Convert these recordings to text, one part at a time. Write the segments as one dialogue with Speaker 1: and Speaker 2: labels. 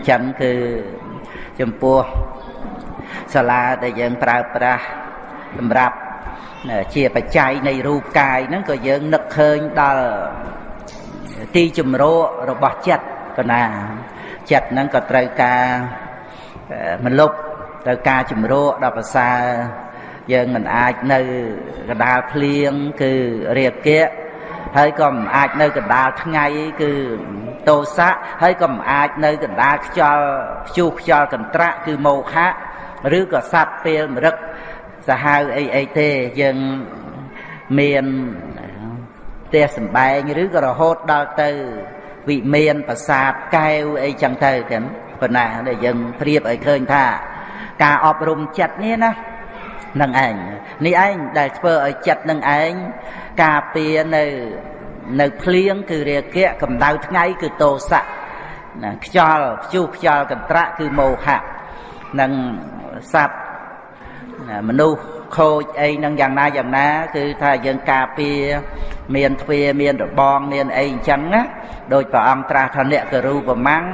Speaker 1: ញ្ចឹងគឺចំពោះសាលាដែលយើងប្រើប្រាស់សម្រាប់ជាបច្ច័យនៃរូបកាយហ្នឹងក៏យើងនឹកឃើញដល់ទីជំរករបស់ចិត្តកណាចិត្តហ្នឹងក៏ត្រូវការមលុបត្រូវការជំរកដល់ប្រសើរយើងមិនអាចនៅកដាលភ្លៀងគឺរាគៈ ហើយក៏មិនអាចនៅកណ្ដាលថ្ងៃគឺតោសៈហើយក៏មិនអាចនៅកណ្ដាលខ្យល់ខ្ជុះខ្យល់កន្ត្រាក់គឺមោហៈឬក៏សត្វពេលមរឹកសាហាវអីអីទេយើងមានផ្ទះសំបែងឬក៏រហូតដល់ទៅវិមានប្រាសាទកែវអីចឹងទៅទាំងប៉ុណ្ណាដែលយើងប្រៀបឲ្យឃើញថា ការអប់រំចិត្តនេះណា នឹងឯងនេះឯងដែលធ្វើឲ្យចិត្តនឹងឯងការពារនៅនៅភ្លៀងគឺរាគៈកម្ដៅថ្ងៃគឺតោសៈណាខ្យល់ខ្ជុះខ្យល់កន្ត្រាក់គឺមោហៈនិងសត្វមនុស្សខូចអីនឹងយ៉ាងណាយ៉ាងណា គឺថាយើងការពារមានទ្វាមានរបងមានអីអញ្ចឹងណាដោយព្រះអង្គត្រាស់ថាអ្នកករូបមាំង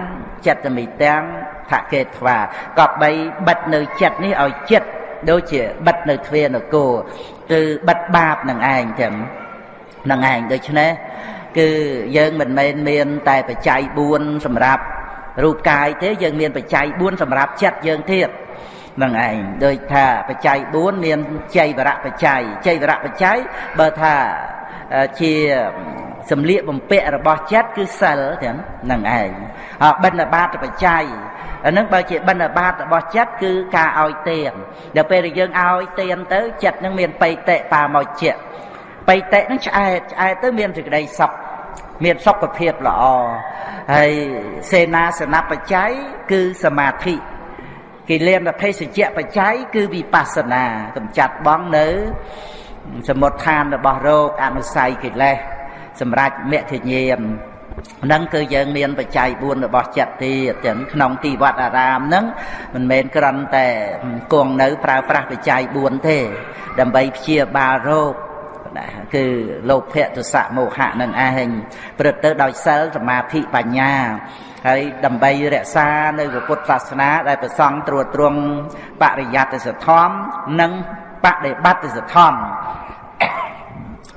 Speaker 1: ចិត្តមិទាំងថកេថ្វាក៏បីបិទនៅចិត្តនេះឲ្យចិត្ត ដូចជាបិទនៅទ្វានគរគឺបិទបាបនឹងឯងចឹងនឹងឯងដូច្នេះគឺយើងមិនមែនមាន តែបច្ច័យ4សម្រាប់រូបកាយទេយើងមានបច្ច័យ4សម្រាប់ចិត្តយើងទៀតនឹងឯងដូចថាបច្ច័យ4មានចៃវរៈបច្ច័យចៃវរៈបច្ច័យបើថាជាសម្លៀកបំពាក់របស់ចិត្តគឺសិលទាំងនឹងឯងបិណ្ឌបាតបច្ច័យ អានឹងបើជាបិណ្ឌបាតរបស់ចិត្តគឺការឲ្យទានដល់ពេលដែលយើងឲ្យទានទៅចិត្តនឹងមានបៃតិបាមកជាបៃតិនឹងឆ្អែតឆ្អែតទៅមានសេចក្តីសុខមានសុខភាពល្អហើយសេនាសនបច្ច័យគឺសមាធិគិលានភេសជ្ជៈបច្ច័យគឺវិបស្សនាកម្ចាត់បងនៅសមុទ្ឋានរបស់រោគអនុស័យកិលេសសម្រាប់មគ្គញាមហ្នឹងគឺយើងមានបច្ច័យ4របស់ចិត្តទៀតទាំងក្នុងទីវត្តអារាមហ្នឹងមិនមែនគ្រាន់តែគង់នៅប្រើប្រាស់បច្ច័យ4ទេ ដើម្បីព្យាបាលរោគណាគឺលោភៈទុសៈមោហៈនឹងឯងព្រឹត្តទៅដោយសិលសមាធិបញ្ញាហើយដើម្បីរក្សានៅពុទ្ធសាសនា ដែលប្រសង់ត្រួតត្រងបរិយត្តិសធម្មនិងបដិបត្តិសធម្ម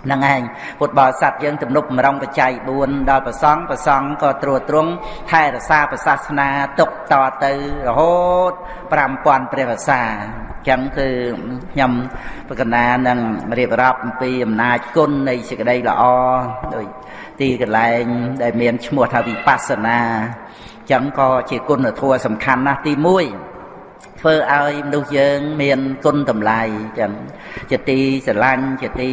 Speaker 1: ហ្នឹងឯងពុទ្ធបរិស័ទយើងទំនុកបំរុងបច្ច័យ4ដល់ប្រសង់ប្រសង់ក៏ត្រួតត្រងថែរក្សាប្រសាសនាទុកតទៅរហូត5000ព្រះវសាអញ្ចឹងគឺខ្ញុំបកណានឹងរៀបរាប់អំពីអំណាចគុណនៃសេចក្តីល្អដោយទីកន្លែងដែលមានឈ្មោះថាវិបស្សនាអញ្ចឹងក៏ជាគុណធម៌សំខាន់ណាស់ទី1ធ្វើឲ្យមនុស្សយើងមានគុណតម្លៃចឹងជាទីស្រឡាញ់ជាទី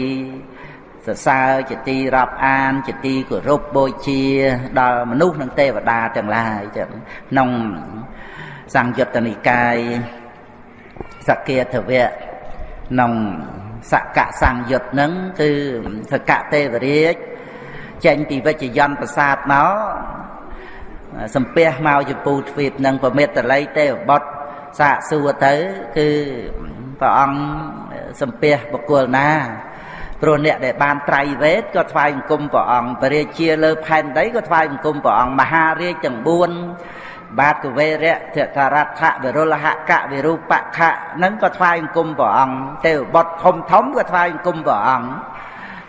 Speaker 1: សរសើរជាទីរាប់អាន ជាទីគោរពបូជា ដល់មនុស្សនិងទេវតាទាំងឡាយចឹងក្នុងសង្យុត្តនិកាយសកាធវៈក្នុងសកសង្យុត្តនឹងគឺសកទេវរាជចេញពីវិជ្ជយន្តប្រាសាទមកសំពះមកចំពូទ្វីបនឹងប្រមេតល័យទេវបុត្រសាកសួរទៅគឺព្រះអង្គសំពះបុគ្គលណា ព្រោះអ្នកដែលបានត្រៃវេទក៏ថ្វាយបង្គំព្រះអង្គបរិជាលើផែនដីក៏ថ្វាយបង្គំព្រះអង្គមហារាជទាំង4បាទកវេរៈធតរដ្ឋៈវិរុលហកៈវិរូបខៈនឹងក៏ថ្វាយបង្គំព្រះអង្គទេវបុត្រធំធំក៏ថ្វាយបង្គំព្រះអង្គ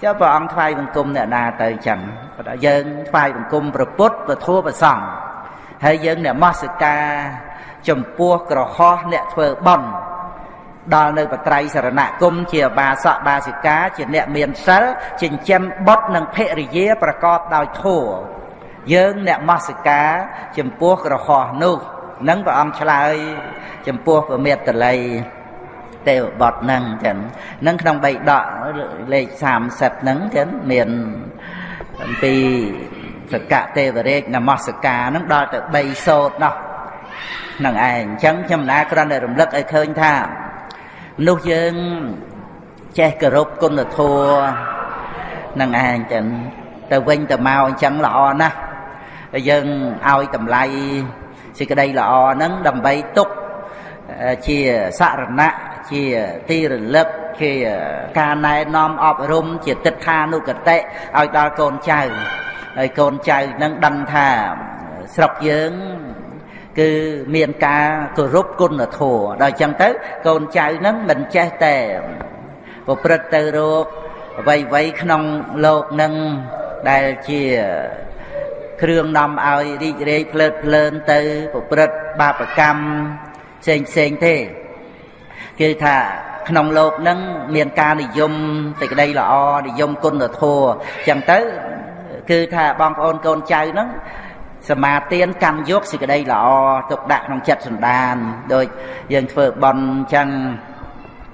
Speaker 1: ចុះព្រះអង្គថ្វាយបង្គំអ្នកណាទៅចឹងគាត់ថាយើងថ្វាយបង្គំព្រះពុទ្ធព្រះធម៌ព្រះសង្ឃហើយយើងនមស្ការចំពោះក្រហោះអ្នកធ្វើបន់ ដល់នៅបត្រៃសរណគមជាបាសកបាសិកាជាអ្នកមានសិលចិញ្ចឹមបុត្រនិងភរិយាប្រកបដោយធម៌យើងអ្នកមស្ការចំពោះក្រហោះនោះនឹងព្រះអង្គឆ្លើយចំពោះពមេតល័យទេវបុត្រហ្នឹងចឹងនឹងក្នុងបៃដកលេខ30ហ្នឹងចឹងមានអំពីសកៈទេវរាជនមស្ការហ្នឹងដល់ទៅ3សោតនោះហ្នឹងឯងអញ្ចឹងខ្ញុំណាគ្រាន់តែរំលឹកឲ្យឃើញថាម នុស្សយើងចេះគោរពគុណធម៌នឹងឯងចឹងទៅវិញទៅមកអញ្ចឹងល្អណាស់យើងឲ្យតម្លៃសេចក្តីល្អហ្នឹងដើម្បីទុកជាសរណៈជាទីរលឹកជាការណែនាំអប់រំជាទិដ្ឋានុកតិឲ្យដល់កូនចៅហើយកូនចៅនឹងដឹងថាស្រុកយើង គឺមានការគោរពគុណធម៌ដល់អញ្ចឹងទៅ កូនចៅហ្នឹងមិនចេះតែប្រព្រឹត្តទៅរកអ្វីៗក្នុងលោកនឹងដែលជាគ្រឿងនាំឲ្យរីករាយភ្លើតភ្លើនទៅប្រព្រឹត្តបាបកម្មផ្សេងផ្សេងទេគឺថាក្នុងលោកនឹងមានការនិយមសេចក្តីល្អនិយមគុណធម៌អញ្ចឹងទៅ គឺថាបងប្អូនកូនចៅនឹង សមាទានកម្មយកសេចក្តីល្អទុកដាក់ក្នុងចិត្តសន្តានដូចយើងធ្វើបន់អញ្ចឹង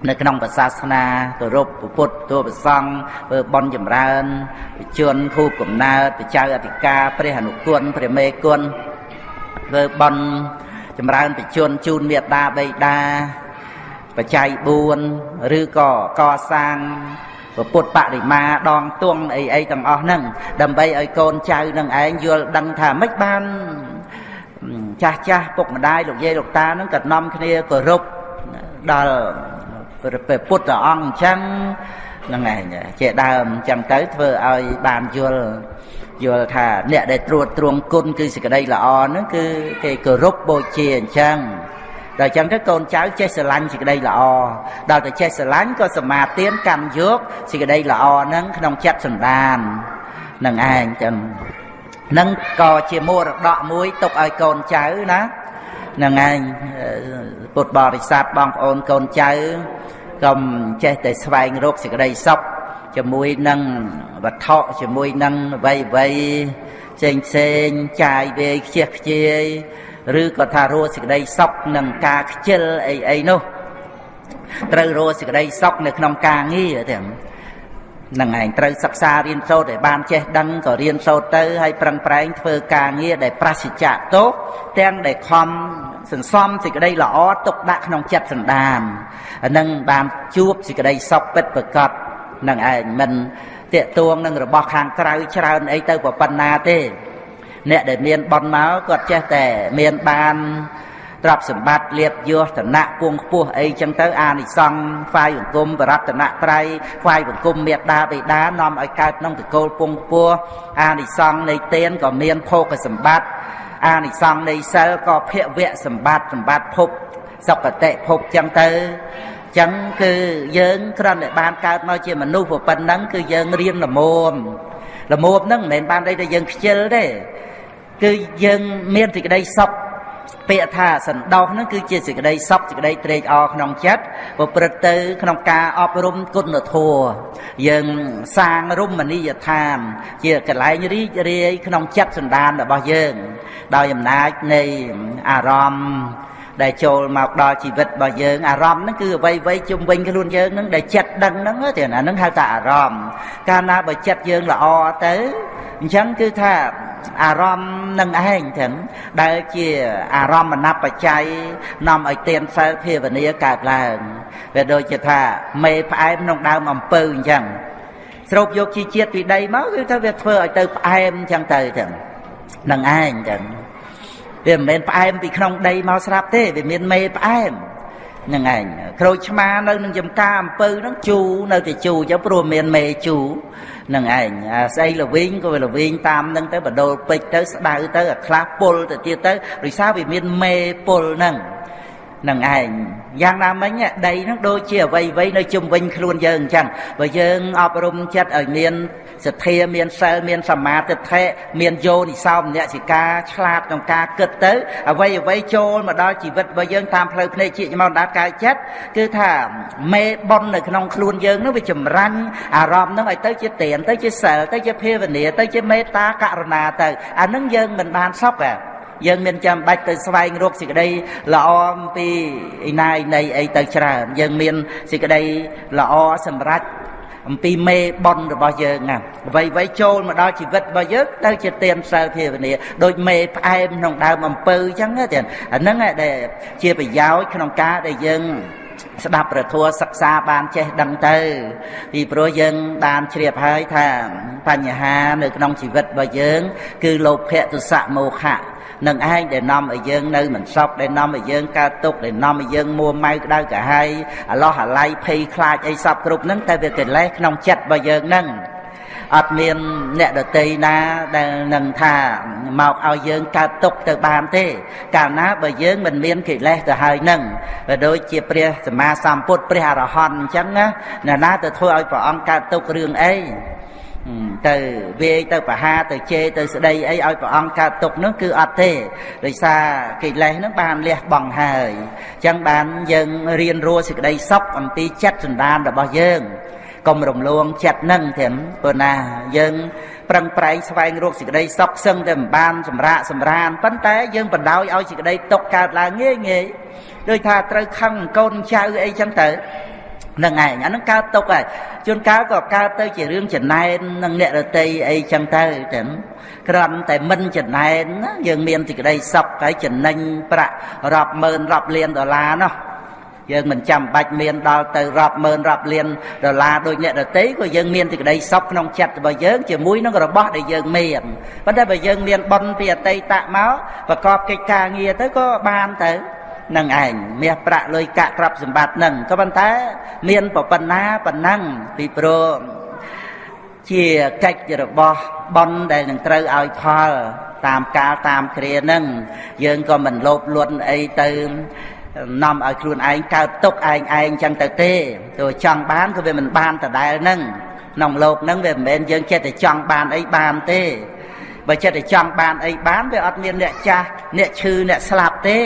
Speaker 1: នៅក្នុងសាសនាគោរពពុទ្ធទូប្រសង់ធ្វើបន់ចម្រើនវិជនខូបកំណើតបច្ចៅអធិការព្រះអនុគុណព្រះមេគុណធ្វើបន់ចម្រើនបជនជូនមេត្តាបិតាបច្ច័យ4ឬក៏កសាង ពុទ្ធបរិមាដងទួងអីអីទាំងអស់ហ្នឹងដើម្បីឲ្យកូនចៅនឹងឯងយល់ដឹងថាមិនបានចាស់ចាស់ពុកម្ដាយលោកយាយលោកតាហ្នឹងក៏នាំគ្នាគោរពដល់ព្រះពុទ្ធអង្គអញ្ចឹងហ្នឹងឯងជាដើមអញ្ចឹងទៅធ្វើឲ្យបានយល់យល់ថាអ្នកដែលត្រួតត្រងគុណគឺសេចក្តីល្អហ្នឹងគឺគេគោរពបូជាអញ្ចឹង ដល់អញ្ចឹងទៅកូនចៅចេះស្រឡាញ់សេចក្តីល្អដល់ទៅចេះស្រឡាញ់ក៏សមាទានកម្មយកសេចក្តីល្អហ្នឹងក្នុងចិត្តសន្តាននឹងឯងចឹងនឹងក៏ជាមរតកមួយទុកឲ្យកូនចៅណានឹងឯងពុទ្ធបរិស័ទបងប្អូនកូនចៅកុំចេះតែស្វែងរកសេចក្តីសុខជាមួយនឹងវត្ថុជាមួយនឹងអ្វីអ្វីផ្សេងផ្សេងចាយវាយខ្ជះខ្ជាយ ឬក៏ថារស់សេចក្តីសុខនឹងការខ្ជិលអីអីនោះត្រូវរស់សេចក្តីសុខនៅក្នុងការងារទាំងនឹងឯងត្រូវសិក្សារៀនសូត្រឲ្យបានចេះដឹងក៏រៀនសូត្រទៅហើយប្រឹងប្រែងធ្វើការងារដែលប្រសិជ្ជៈទោសទាំងដែលខំសន្សំសេចក្តីល្អទុកដាក់ក្នុងចិត្តសន្តានអានឹងបានជួបសេចក្តីសុខពិតប្រកបនឹងឯងមិនតាកទួងនឹងរបស់ខាងក្រៅច្រើនអីទៅប៉ុណ្ណាទេ អ្នកដែលមានបន់មកគាត់ចេះតែមានបានទ្រព្យសម្បត្តិលៀបយោឋានៈគង់ខ្ពស់អីចឹងទៅអានិសង្ឃផ្សាយបង្គំបរតនត្រ័យផ្សាយបង្គំមេត្តាបិតានាំឲ្យកើតក្នុងតកូលពងខ្ពស់អានិសង្ឃនៃទានក៏មានភោគសម្បត្តិអានិសង្ឃនៃសិលក៏ភវៈសម្បត្តិសម្បត្តិភពសុគតិភពចឹងទៅចឹងគឺយើងគ្រាន់តែបានកើតមកជាមនុស្សប៉ុណ្ណឹងគឺយើងរៀនល្មមល្មមហ្នឹងមិនមែនបានន័យថាយើងខ្ជិលទេ គឺយើងមានសេចក្តីសុខពាក្យថាសន្តោសហ្នឹងគឺជាសេចក្តីសុខសេចក្តីត្រេកអរក្នុងចិត្តប្រព្រឹត្តទៅ ក្នុងការអប់រំគុណធម៌យើងសាងរមណីយដ្ឋាន ជាកន្លែងរីករាយក្នុងចិត្តសន្តានរបស់យើង ដោយអំណាចនៃអារម្មណ៍ដែលចូលមកដល់ជីវិតរបស់យើងអារម្មណ៍ហ្នឹងគឺអ្វីអ្វីជុំវិញខ្លួនយើងហ្នឹងដែលចិត្តដឹងហ្នឹងទេអាហ្នឹងហៅថាអារម្មណ៍កាលណាបើចិត្តយើងល្អទៅអញ្ចឹងគឺថា អារម្មណ៍នឹងឯងទាំងដែលជាអារម្មណ៍ណបច្ច័យនាំឲ្យទៀនសិលភាវនាកើតឡើងវាដូចជាថាមេផ្អែមក្នុងដើមអំពៅអញ្ចឹងស្រូបយកជីជាតិពីដីមកគឺថាវាធ្វើឲ្យទៅផ្អែមអញ្ចឹងទៅទាំងនឹងឯងអញ្ចឹងវាមិនមែនផ្អែមពីក្នុងដីមកស្រាប់ទេវាមានមេផ្អែម ហ្នឹងឯងក្រូចឆ្មានៅនឹងចំការអំពៅហ្នឹងជូរនៅតែជូរអញ្ចឹងព្រោះមានមេជូរនឹងឯងអាស្អីលវិញក៏វាលវិញតាមនឹងទៅបដូលពេជ្រទៅស្ដៅទៅអាខ្លះពុលទៅទៀតទៅដោយសារវាមានមេពុលហ្នឹង នឹងឯងយ៉ាងណាមិញដីហ្នឹងដូចជាអ្វីអ្វីនៅជុំវិញខ្លួនយើងអញ្ចឹងបើយើងអប់រំចិត្តឲ្យមានសទ្ធាមានសិលមានសមាធិធិមានយោនិសោមនសិកាឆ្លាតក្នុងការគិតទៅ អ្វីអ្វីចូលមកដល់ជីវិតរបស់យើងតាមផ្លូវភ្នែកជាមកដល់កាយចិត្តគឺថាមេបុណ្យនៅក្នុងខ្លួនយើងនោះវាចម្រាញ់អារម្មណ៍នោះឲ្យទៅជាទានទៅជាសិលទៅជាភាវនាទៅជាមេត្តាករុណាទៅអានឹងយើងមិនបានសុខទេ យើងមានចាំបាច់ទៅស្វែងរកសេចក្តីល្អអំពីឯណាឯណីអីទៅច្រើនយើងមានសេចក្តីល្អសម្រាប់អំពីមេប៉ុនរបស់យើងណាអ្វីអ្វីចូលមកដល់ជីវិតរបស់យើងទៅជាទានសិលភាវនាដូចមេផ្អែមក្នុងដើមអំពៅអញ្ចឹងទេអាហ្នឹងដែលជាប្រយោជន៍ក្នុងការដែលយើង ស្ដាប់ព្រះធម៌សិក្សាបានចេះដឹងទៅ ពីព្រោះយើងបានជ្រាបហើយថាបញ្ហានៅក្នុងជីវិតរបស់យើង គឺលោភៈទុសៈមោហៈនឹងឯងដែលនាំឲ្យយើងនៅមិនសុខដែលនាំឲ្យយើងកើតទុក្ខដែលនាំឲ្យយើងមួម៉ៅក្តៅកាហាយអាឡោះអាល័យភ័យខ្លាចអីសពគ្រប់ហ្នឹងតែវាកិលេសក្នុងចិត្តរបស់យើងហ្នឹង អត់មានអ្នកដតីណាដែលនឹងថាមកឲ្យយើងកើតទុកទៅបានទេ កាលណាបើយើងមិនមានកិលេសទៅហើយនឹងបើដូចជាព្រះសម្មាសម្ពុទ្ធព្រះអរហន្តអញ្ចឹងណាអ្នកណាទៅធ្វើឲ្យព្រះអង្គកើតទុករឿងអីទៅវាយទៅបហាទៅជេរទៅស្ដីអីឲ្យព្រះអង្គកើតទុកនោះគឺអត់ទេដោយសារកិលេសនឹងបានលះបង់ហើយអញ្ចឹងបានយើងរៀនរស់សេចក្តីសុខអំពីចិត្តសន្តានរបស់យើង កុំរំលងចិត្តនឹងទាំងព្រោះណាយើងប្រឹងប្រែងស្វែងរកសេចក្តីសុខសឹងតែមិនបានសម្រាកសម្រានប៉ុន្តែយើងបណ្ដោយឲ្យសេចក្តីទុកកើតឡើងងាយងាយដូចថាត្រូវខឹងកូនចៅអីចឹងទៅនឹងឯងអានឹងកើតទុកហើយជួនកាលក៏កើតទៅជារឿងចំណែននឹងអ្នករតីអីចឹងទៅតែគ្រាន់តែមិនចំណែនណាយើងមានសេចក្តីសុខហើយចំណេញប្រាក់រាប់ម៉ឺនរាប់លានដុល្លារនោះ យើងមិនចាំបាច់មានដល់ទៅរាប់ម៉ឺនរាប់លានដុល្លារដូចអ្នកដតីក៏យើងមានសេចក្តីសុខក្នុងចិត្តរបស់យើងជាមួយនឹងរបស់ដែលយើងមានប៉ុន្តែបើយើងមានបុណ្យពីអតីតមកប្រកបកិច្ចការងារទៅក៏បានទៅនឹងឯងមាសប្រាក់លុយកាក់ទ្រព្យសម្បត្តិនឹងក៏ប៉ុន្តែមានប៉ុណ្ណាប៉ុណ្ណឹងពីព្រោះជាកិច្ចរបស់ប៉ុនដែលនឹងត្រូវឲ្យផលតាមកាលតាមគ្រានឹងយើងក៏មិនលោភលន់អីទៅ នាំឲ្យខ្លួនឯងកើតទុកឯងឯងចឹងទៅទេទោះចង់បានក៏វាមិនបានដដែលនឹងក្នុងលោកហ្នឹងវាមិនមែនយើងចិត្តតែចង់បានអីបានទេបើចិត្តតែចង់បានអីបានវាអត់មានអ្នកចាស់អ្នកឈឺអ្នកស្លាប់ទេ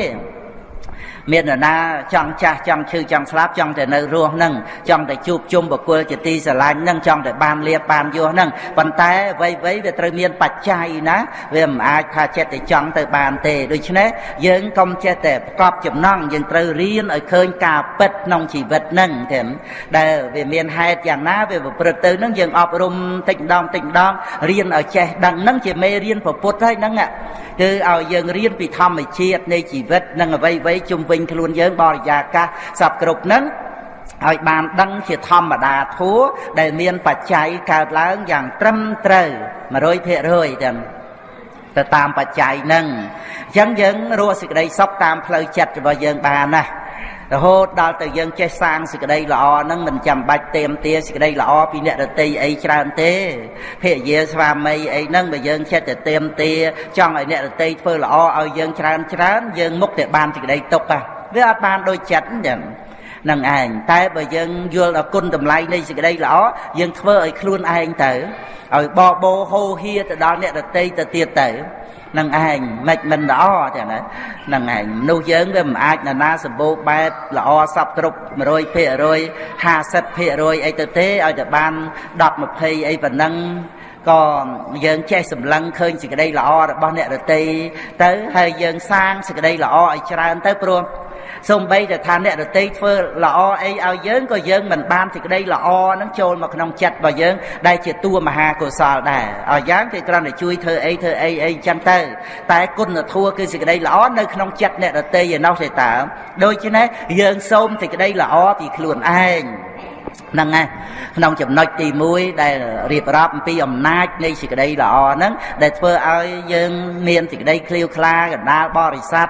Speaker 1: មាននរណាចង់ចាស់ចង់ឈឺចង់ស្លាប់ចង់តែនៅរស់នឹងចង់តែជួបជុំបុគ្គលជាទីស្រឡាញ់នឹងចង់តែបានលៀបបានយោនឹងប៉ុន្តែវ័យវ័យវាត្រូវមានបច្ច័យណាវាមិនអាចថាចិត្តតែចង់ទៅបានទេដូច្នេះយើងកុំចេះតែប្រកបចំណងយើងត្រូវរៀនឲ្យឃើញការពិតក្នុងជីវិតនឹងទេដែលវាមានហេតុយ៉ាងណាវាប្រព្រឹត្តទៅនឹងយើងអប់រំតិចម្ដងតិចម្ដងរៀនឲ្យចេះដឹងនឹងជាមេរៀនពុទ្ធហើយហ្នឹងគឺឲ្យយើងរៀនពីធម្មជាតិនៃជីវិតនិងអ្វីៗជុំវិញខ្លួនយើងបរិយាកាសសពគ្រប់ហ្នឹងឲ្យបានដឹងជាធម្មតាធัวដែលមានបច្ច័យកើតឡើងយ៉ាងត្រឹមត្រូវ100%ទាំងទៅតាមបច្ច័យហ្នឹងអញ្ចឹងយើងរស់សេចក្តីសុខតាមផ្លូវចិត្តរបស់យើងបានណា រហូតដល់ទៅយើងចេះសាងសេចក្តីល្អហ្នឹងមិនចាំបាច់เตรียมទាសេចក្តីល្អពីអ្នករតីអីច្រើនទេភរិយាស្វាមីអីហ្នឹងបើយើងចិត្តតែเตรียมទាចង់ឲ្យអ្នករតីធ្វើល្អឲ្យយើងច្រើនច្រើនយើងមុខតែបានសេចក្តីទុកហ่ะវាអត់បានដូចចិត្តចឹងនឹងឯងតែបើយើងយល់ដល់គុណតម្លៃនៃសេចក្តីល្អយើងធ្វើឲ្យខ្លួនឯងទៅឲ្យបបោហោហៀទៅដល់អ្នករតីទៅទៀតទៅ នឹងឯងមិនមិនល្អទេណានឹងឯងមនុស្សយើងវាមិនអាចណានាសម្បូរបែបល្អសពគ្រប់100% 50%អីទៅទេឲ្យតែបាន10 20អីប៉ុណ្ណឹង ក៏យើងចេះសម្លឹងឃើញសេចក្តីល្អរបស់អ្នករតីទៅហើយយើងសាងសេចក្តីល្អឲ្យច្រើនទៅព្រោះសំបីតែថាអ្នករតីធ្វើល្អអីឲ្យយើងក៏យើងមិនបានសេចក្តីល្អនឹងចូលមកក្នុងចិត្តរបស់យើងដែលជាតួមហាកុសលដែរឲ្យយ៉ាងគេគ្រាន់តែជួយធ្វើអីធ្វើអីអីចឹងទៅ តែគុណធម៌គឺសេចក្តីល្អនៅក្នុងចិត្តអ្នករតីឯណោះទេតើដូច្នេះយើងសូមសេចក្តីល្អពីខ្លួនឯង ហ្នឹងណាក្នុងចំណុចទី1ដែលរៀបរាប់អំពីអំណាចនៃសេចក្តីល្អហ្នឹងដែលធ្វើឲ្យយើងមានសេចក្តីឃ្លាវខ្លាកណ្ដាលបរិស័ទ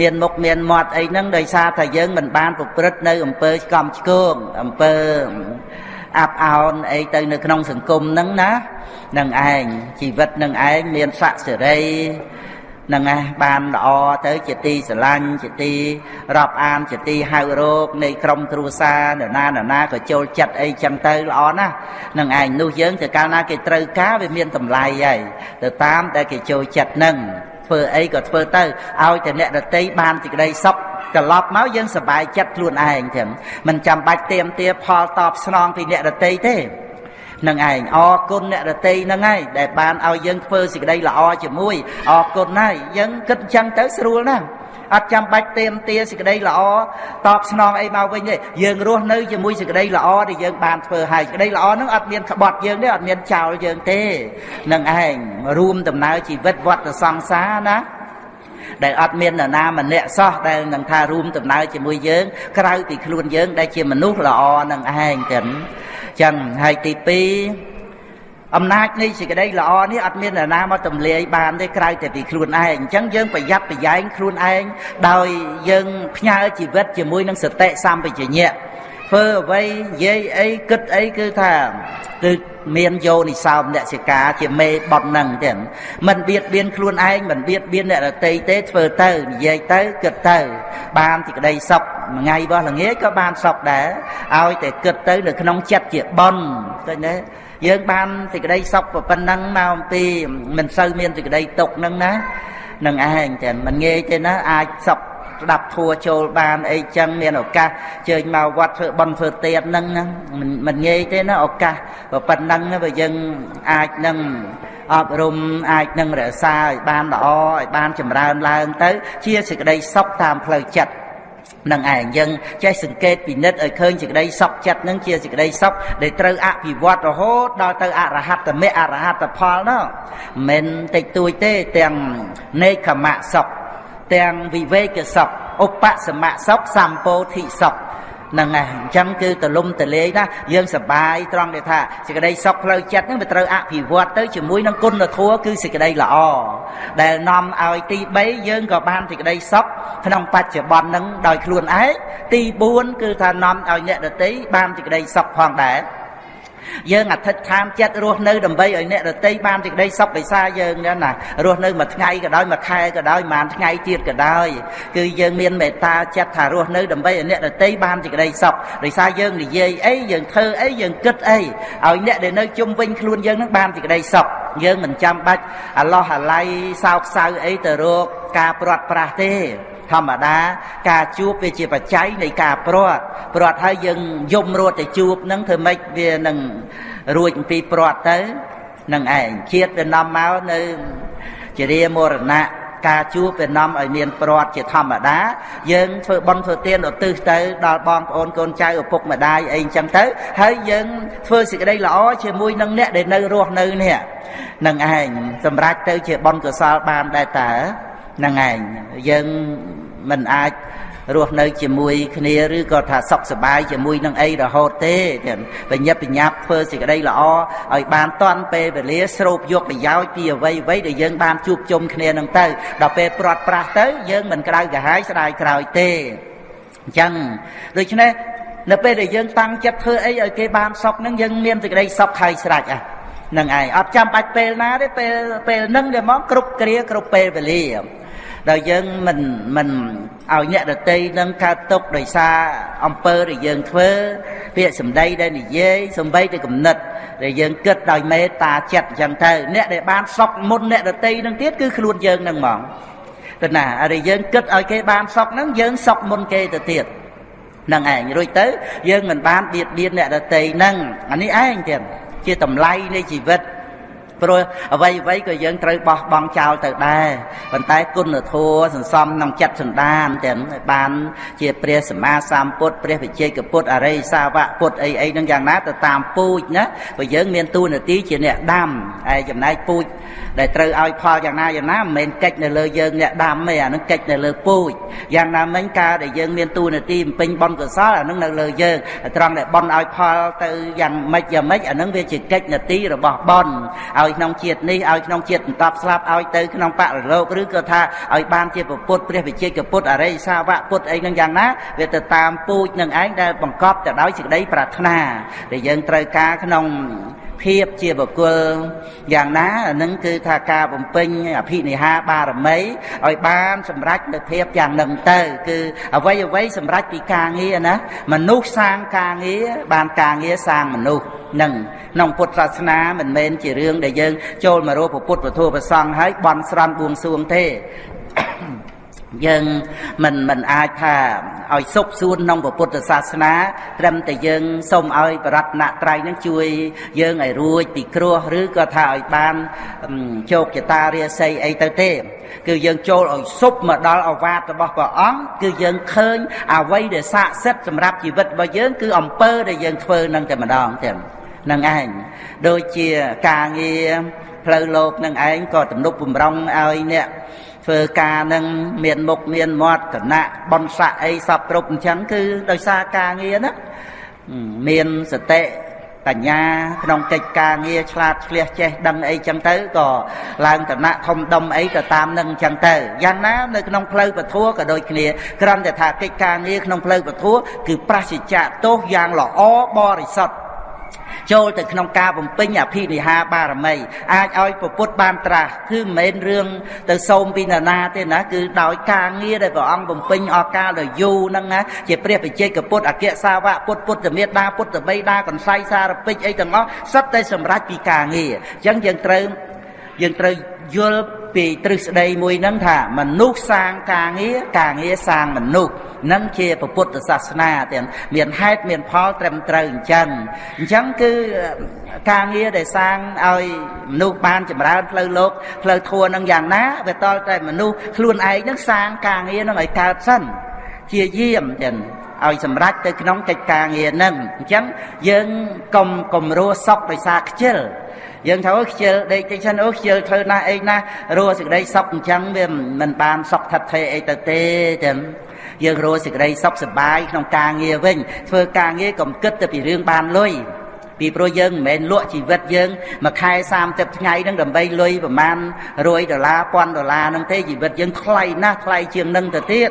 Speaker 1: មានមុខមានមាត់អីហ្នឹងដោយសារថាយើងមិនបានប្រព្រឹត្តនៅអំពើឆ្កំឆ្គងអំពើអាប់អោនអីទៅនៅក្នុងសង្គមហ្នឹងណានឹងឯងជីវិតនឹងឯងមានស័ក្តិសេរី នឹងឯងបានល្អទៅជាទីស្រឡាញ់ជាទីរាប់អានជាទីហៅរោគនៃក្រុមគ្រួសារនរណានរណាក៏ចូលចិត្តអីចឹងទៅល្អណាស់នឹងឯងនោះយើងទៅកាលណាគេត្រូវការវាមានតម្លៃហើយទៅតាមតែគេចូលចិត្តនឹងធ្វើអីក៏ធ្វើទៅឲ្យតែអ្នកដតីបានសេចក្តីសុខត្រឡប់មកយើងសប្បាយចិត្តខ្លួនឯងទាំងមិនចាំបាច់ទៀមទាផលតបស្នងពីអ្នកដតីទេ នឹងឯងអរគុណអ្នករតីនឹងឯងដែលបានឲ្យយើងធ្វើសេចក្តីល្អជាមួយអរគុណហើយយើងគិតអញ្ចឹងទៅស្រួលណាស់អត់ចាំបាច់ទៀមទាសេចក្តីល្អតបស្នងអីមកវិញទេយើងរស់នៅជាមួយសេចក្តីល្អដែលយើងបានធ្វើហើយសេចក្តីល្អហ្នឹងអត់មានក្បត់យើងទេអត់មានចោលយើងទេនឹងឯងរួមដំណើរជីវិតវត្តសង្សារណាដែលអត់មាននរណាម្នាក់សោះដែលនឹងថារួមដំណើរជាមួយយើង ក្រៅពីខ្លួនយើង ដែលជាមនុស្សល្អនឹងឯងចឹង ចឹងហើយទី2អំណាចនៃសេចក្តីល្អនេះអត់មាននរណាមកទម្លាយបានទេក្រៅតែពីខ្លួនឯងអញ្ចឹងយើងប្រយ័ត្នប្រយែងខ្លួនឯងដោយយើងផ្ញើជីវិតជាមួយនឹងសតិសម្បជញ្ញៈធ្វើអ្វីនិយាយអីគិតអីគឺថាគឺ មានយោនិសោមនសិកាជាមេបត់នឹងទេមិនបៀតបៀនខ្លួនឯងមិនបៀតបៀនអ្នកដទៃទេធ្វើទៅនិយាយទៅគិតទៅ បានទីក្តីសុខមួយថ្ងៃបោះល្ងាចក៏បានសុខដែរឲ្យតែគិតទៅនៅក្នុងចិត្តជាបន់ឃើញទេយើងបានសេចក្តីសុខប៉ុណ្ណឹងមកអំពីមិនសូវមានសេចក្តីទុកហ្នឹងណានឹងឯងតែមិនងាយទេណាអាចសុខ ស្ដាប់ធัวចូលបានអីចឹងមានឱកាសជើញមកវត្តធ្វើបន់ធ្វើទៀនហ្នឹងមិនមិនងាយទេណាឱកាសប៉ុណ្ណឹងបើយើងអាចនឹងអប់រំអាចនឹងរក្សាឲ្យបានល្អឲ្យបានចម្រើនឡើងទៅ ជាសេចក្តីសុខតាមផ្លូវចិត្តនឹងឯងយើងចេះសង្កេតពិនិត្យឲ្យឃើញសេចក្តីសុខចិត្តនឹងជាសេចក្តីសុខដែលត្រូវអភិវឌ្ឍរហូតដល់ទៅអរហត្តមេអរហត្តផលនោះមិនតិចតួចទេទាំងនេកខមៈសុខ ទាំងវិវេកសុខឧបសមៈសុខសម្ពោធិសុខហ្នឹងហើយអញ្ចឹងគឺទលំទលេងណាយើងសបាយត្រង់ដែលថាសេចក្តីសុខផ្លូវចិត្តហ្នឹងវាត្រូវអភិវឌ្ឍទៅជាមួយនឹងគុណធម៌គឺសេចក្តីល្អដែលនាំឲ្យទី3យើងក៏បានសេចក្តីសុខក្នុងបច្ចុប្បន្នហ្នឹងដោយខ្លួនឯងទី4គឺថានាំឲ្យអ្នកដទៃបានសេចក្តីសុខផងដែរ យើងអធិដ្ឋានចិត្តរស់នៅដើម្បីឲ្យអ្នកដតីបានសេចក្តីសុខវិសាយើងណារស់នៅមួយថ្ងៃក៏ដោយមួយខែក៏ដោយមួយថ្ងៃទៀតក៏ដោយគឺយើងមានមេត្តាចិត្តថារស់នៅដើម្បីឲ្យអ្នកដតីបានសេចក្តីសុខដោយសារយើងនិយាយអីយើងធ្វើអីយើងគិតអីឲ្យអ្នកដែលនៅជុំវិញខ្លួនយើងនឹងបានសេចក្តីសុខយើងមិនចាំបាច់អាឡោះអាល័យសោកសៅអីទៅរកការព្រាត់ប្រាសទេ ធម្មតា ការជួបវាជាបច្ច័យនៃការព្រាត់ព្រាត់ហើយយើងយំរត់ទៅជួបនឹងធ្វើម៉េចវានឹងរួចអំពីព្រាត់ទៅនឹងឯងជាតិវានាំមកនៅជារាមរណៈការជួបវានាំឲ្យមានព្រាត់ជាធម្មតា យើងធ្វើបន់ធ្វើទានឧទ្ទិសទៅដល់បងប្អូនកូនចៅឪពុកម្ដាយអីអញ្ចឹងទៅ ហើយយើងធ្វើសេចក្តីល្អជាមួយនឹងអ្នកដែលនៅរស់នៅនេះនឹងឯងសម្រាប់ទៅជាបន់កុសលបានដែរតើ ហ្នឹងឯងយើងមិនអាចរស់នៅជាមួយគ្នាឬក៏ថាសុខសប្បាយជាមួយនឹងអីរហូតទេបញ្ញាបញ្ញាប់ធ្វើសេចក្តីល្អឲ្យបានតាន់ពេលវេលាស្រូបយកប្រយោជន៍ពីអ្វីអ្វីដែលយើងបានជួបជុំគ្នានឹងទៅដល់ពេលព្រាត់ប្រាសទៅយើងមិនក្តៅក្រហាយស្ដាយក្រោយទេអញ្ចឹងដូច្នេះនៅពេលដែលយើងតាំងចិត្តធ្វើអីឲ្យគេបានសុខនឹងយើងមានសេចក្តីសុខហើយស្រេចអានឹងឯងអត់ចាំបាច់ពេលណាទេពេលពេលនឹងទេមកគ្រប់គ្រាគ្រប់ពេលវេលា ដែលយើងមិនមិនឲ្យអ្នកដតីនឹងកើតទុកដោយសារអំពើដែលយើងធ្វើពាក្យសម្ដីដែលនិយាយសំបីតែគំនិតដែលយើងគិតដោយមេត្តាចិត្តអញ្ចឹងទៅអ្នកដែលបានសុខមុនអ្នកដតីនឹងទៀតគឺខ្លួនយើងនឹងហ្មងទៅណាហើយយើងគិតឲ្យគេបានសុខហ្នឹងយើងសុខមុនគេទៅទៀតនឹងឯងរួចទៅយើងមិនបានបៀតបៀនអ្នកដតីហ្នឹងអានេះឯងទៀតជាតម្លៃនៃជីវិត ព្រោះអ្វីអ្វីក៏យើងត្រូវបោះបង់ចោលទៅដែរប៉ុន្តែគុណធម៌សន្សំក្នុងចិត្តសន្តានទាំងបានជាព្រះសម្មាសម្ពុទ្ធព្រះវិជ័យកពុទ្ធអរិយសាវកពុទ្ធអីអីហ្នឹងយ៉ាងណាទៅតាមពូជណាព្រោះយើងមានតួនាទីជាអ្នកដាំហើយចំណែកពូជដែលត្រូវឲ្យផលយ៉ាងណាយ៉ាងណាមិនមែនកិច្ចនៅលើយើងអ្នកដាំទេអានឹងកិច្ចនៅលើពូជយ៉ាងណាមិញការដែលយើងមានតួនាទីបំពេញបុណ្យកុសលអានឹងនៅលើយើងត្រង់ដែលបុណ្យឲ្យផលទៅយ៉ាងម៉េចយ៉ាងម៉េចអានឹងវាជាកិច្ចនាទីរបស់បុណ្យឲ្យក្នុងជាតិនេះឲ្យក្នុងជាតិបន្តស្លាប់ឲ្យទៅក្នុងបរិលោកឬក៏ថាឲ្យបានជាពុទ្ធព្រះវិជ័យកពុទ្ធអរិយសាវកពុទ្ធអីនឹងយ៉ាងណាវាទៅតាមពូជនឹងឯងដែលបង្កប់ទៅដោយសេចក្តីប្រាថ្នាដែលយើងត្រូវការក្នុង ភាពជាបុគ្គលយ៉ាងណានឹងគឺថាការបំពេញអភិនិហាបារមីឲ្យបានសម្រេចនៅភាពយ៉ាងនឹងទៅ គឺអ្វីអ្វីសម្រេចពីការងារណាមនុស្សសាងការងារបានការងារសាងមនុស្សនឹងក្នុងពុទ្ធសាសនាមិនមែនជារឿងដែលយើងចូលមករកពុទ្ធពធប្រសង្ឃហើយបន់ស្រន់បួងសួងទេ យើងមិនមិនអាចថាឲ្យសុខសួនក្នុងពុទ្ធសាសនាត្រឹមតែយើងសូមឲ្យបរតនត្រ័យនឹងជួយយើងឲ្យរួចពីគ្រោះឬក៏ថាឲ្យបានជោគជតារាសីអីទៅទេ គឺយើងចូលឲ្យសុបមកដល់អវាទរបស់ព្រះអង្គគឺយើងឃើញអ្វីដែលស័ក្តិសិទ្ធសម្រាប់ជីវិតរបស់យើងគឺអំពើដែលយើងធ្វើនឹងតែម្ដងទេនឹងឯងដូចជាការងារផ្លូវលោកនឹងឯងក៏ទំនុកបំរុងឲ្យអ្នក ធ្វើការនឹងមានមុខមានមាត់គណៈបនស័កអីសពគ្រប់អញ្ចឹងគឺដោយសារការងារណាមានសតិបញ្ញាក្នុងកិច្ចការងារឆ្លាតឆ្លៀសចេះដឹងអីចឹងទៅក៏ឡើងតំណធំដុំអីទៅតាមនឹងចឹងទៅយ៉ាងណានៅក្នុងផ្លូវពធัวក៏ដូចគ្នាគ្រាន់តែថាកិច្ចការងារក្នុងផ្លូវពធัวគឺប្រសិជ្ជៈទោសយ៉ាងល្អបរិសុទ្ធ ចូលទៅក្នុងការបំពេញអភិនិហាបារមី អាចឲ្យពពុទ្ធបានត្រាស់គឺមិនមែនរឿងទៅសូមពីណានាទេណាគឺដោយការងារដែលព្រះអង្គបំពេញអស់កាលដ៏យូរហ្នឹងណាជាព្រះបច្ចេកពុទ្ធអគ្គសាវកពុទ្ធពុទ្ធមេដាពុទ្ធបិតាកន្សៃសារពេជ្រអីទាំងអស់សុទ្ធតែសម្រេចពីការងារអញ្ចឹងយើងត្រូវ យើងត្រូវយល់ពីទ្រឹស្ដីមួយហ្នឹងថាមនុស្សសាងការងារការងារសាងមនុស្សនឹងជាពុទ្ធសាសនាទាំងមានហេតុមានផលត្រឹមត្រូវអញ្ចឹងអញ្ចឹងគឺការងារដែលសាងឲ្យមនុស្សបានចម្រើនផ្លូវលោកផ្លូវធម៌នឹងយ៉ាងណាវាតលតែមនុស្សខ្លួនឯងនឹងសាងការងារនឹងឲ្យកើតសិនជាយាមចឹងឲ្យសម្រេចទៅក្នុងកិច្ចការងារនឹងអញ្ចឹងយើងកុំកុំរស់សុខដោយសារខ្ជិលយើងថាអូខ្ជិលដេកតិចសិនអូខ្ជិលធ្វើណាអីណារស់សេចក្តីសុខអញ្ចឹងវាមិនបានសុខថិតថេរអីទៅទេចឹងយើងរស់សេចក្តីសុខសប្បាយក្នុងការងារវិញធ្វើការងារកុំគិតទៅពីរឿងបានលុយពីព្រោះយើងមិនមែនលក់ជីវិតយើងមួយខែ30ថ្ងៃហ្នឹងដើម្បីលុយប្រមាណ100ដុល្លារ1000ដុល្លារហ្នឹងទេជីវិតយើងថ្លៃណាស់ថ្លៃជាងនឹងទៅទៀត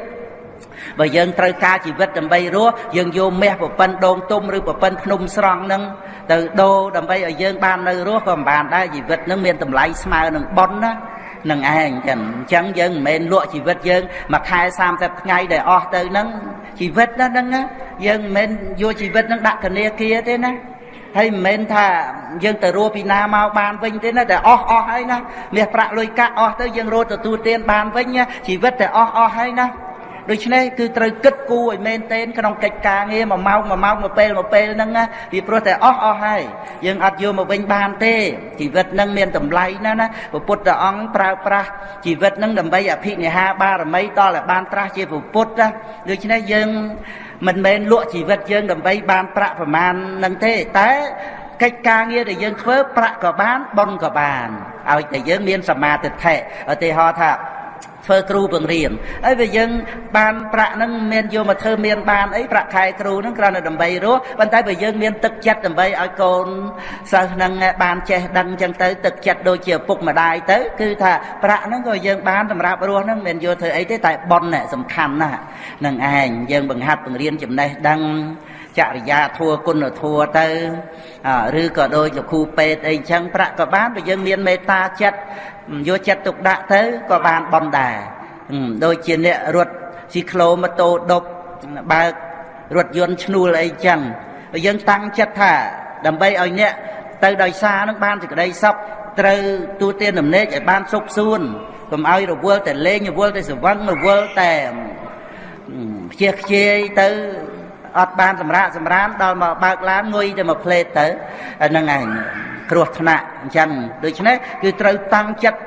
Speaker 1: បើយើងត្រូវការជីវិតដើម្បីរស់យើងយកមាសប្រពន្ធដងទុំឬប្រពន្ធភ្នំស្រង់នឹងទៅដូរដើម្បីឲ្យយើងបាននៅរស់ក៏មិនបានដែរជីវិតនឹងមានតម្លៃស្មើនឹងប៉ុនណានឹងឯងចឹងអញ្ចឹងយើងមិនមែនលក់ជីវិតយើងមួយខែ30ថ្ងៃដែលអស់ទៅហ្នឹងជីវិតណាហ្នឹងយើងមិនមែនយកជីវិតហ្នឹងដាក់ធនាគារទេណាហើយមិនមែនថាយើងទៅរស់ពីណាមកបានវិញទេណាតែអស់អស់ហើយណាមាសប្រាក់លុយកាក់អស់ទៅយើងរត់ទទួលទានបានវិញជីវិតតែអស់អស់ហើយណា ដូច្នេះគឺត្រូវគិតគូរឲ្យមែនទែនក្នុងកិច្ចការងារមួយម៉ោងមួយម៉ោងមួយពេលមួយពេលហ្នឹងណាពីព្រោះតែអស់អស់ហើយយើងអត់យកមកវិញបានទេជីវិតហ្នឹងមានតម្លៃណាស់ណាព្រះពុទ្ធអង្គប្រើប្រាស់ជីវិតហ្នឹងដើម្បីអភិនិហាបារមីតឲ្យបានត្រាស់ជាពុទ្ធណាដូច្នេះយើងមិនមែនលក់ជីវិតយើងដើម្បីបានប្រាក់ប្រមាណនឹងទេតែកិច្ចការងារដែលយើងធ្វើប្រាក់ក៏បានបុណ្យក៏បានឲ្យតែយើងមានសមាធិឧទាហរណ៍ថា ធ្វើគ្រូបង្រៀនហើយបើយើងបានប្រាក់ហ្នឹងមានយកមកធ្វើមានបានអីប្រាក់ខែគ្រូហ្នឹងគ្រាន់តែដើម្បីរស់ប៉ុន្តែបើយើងមានទឹកចិត្តដើម្បីឲ្យកូនសិស្សហ្នឹងបានចេះដឹងចឹងទៅទឹកចិត្តដូចជាឪពុកម្ដាយទៅគឺថាប្រាក់ហ្នឹងក៏យើងបានសម្រាប់រស់ហ្នឹងមិនយកធ្វើអីទេតែប៉ុនសំខាន់ណាស់នឹងឯងយើងបង្ហាត់បង្រៀនចំណេះដឹង ចរិយាធัวគុណធัวទៅឬក៏ដូចលោកគ្រូពេទ្យអីចឹងប្រាក់ក៏បានបើយើងមានមេត្តាចិត្តយកចិត្តទុកដាក់ទៅក៏បានបន់ដែរដូចជាអ្នករត់ស៊ីក្លូម៉ូតូដប់បើករថយន្តឈ្នួលអីចឹងបើយើងតាំងចិត្តថាដើម្បីឲ្យអ្នកទៅដោយសារនឹងបានសេចក្តីសុខត្រូវទូទានដំណេកឲ្យបានសុខសួនកុំឲ្យរវល់តែលេងរវល់តែស្វឹងរវល់តែខ្ជិះខ្ជាយទៅ អត់បានសម្រាកសម្រានដល់មកបើកឡានងុយតែមកផ្លេតទៅហ្នឹងឯងគ្រោះថ្នាក់អញ្ចឹងដូច្នេះគឺត្រូវតាំងចិត្ត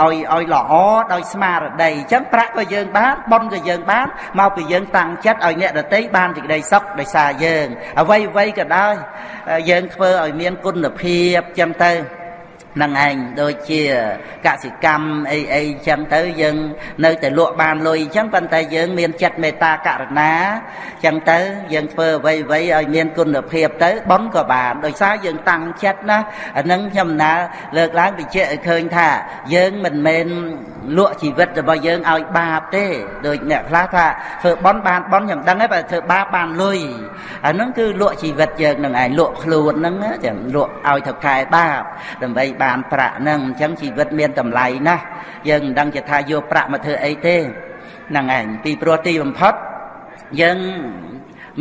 Speaker 1: ឲ្យឲ្យល្អដោយស្មារតីអញ្ចឹងប្រាក់ក៏យើងបានប៉ុនក៏យើងបានមកពីយើងតាំងចិត្តឲ្យអ្នកដតីបានសេចក្តីសុខដោយសារយើងអ្វីអ្វីក៏ដោយយើងធ្វើឲ្យមានគុណភាពអញ្ចឹងទៅ នឹងឯងដូចជាកសិកម្មអីអីចឹងទៅយើងនៅតែលក់បានលុយចឹងប៉ុន្តែយើងមានចិត្តមេត្តាករុណាចឹងទៅយើងធ្វើអ្វីអ្វីឲ្យមានគុណភាពទៅប៉ុនក៏បានដោយសារយើងតាំងចិត្តណាអានឹងខ្ញុំណាលើកឡើងបញ្ជាក់ឲ្យឃើញថា យើងមិនមែនលក់ជីវិតរបស់យើងឲ្យបាបទេដូចអ្នកខ្លះថាធ្វើប៉ុនបានប៉ុនខ្ញុំដឹងហើយបើធ្វើបាបបានលុយអានឹងគឺលក់ជីវិតយើងនឹងឯងលក់ខ្លួនហ្នឹងចឹងលក់ឲ្យថៅកែបាបដើម្បីបានប្រាក់ហ្នឹងអញ្ចឹងជីវិតមានតម្លៃណាស់យើងមិនដឹងជាថាយកប្រាក់មកធ្វើអីទេហ្នឹងឯងពីព្រោះទីបំផុតយើង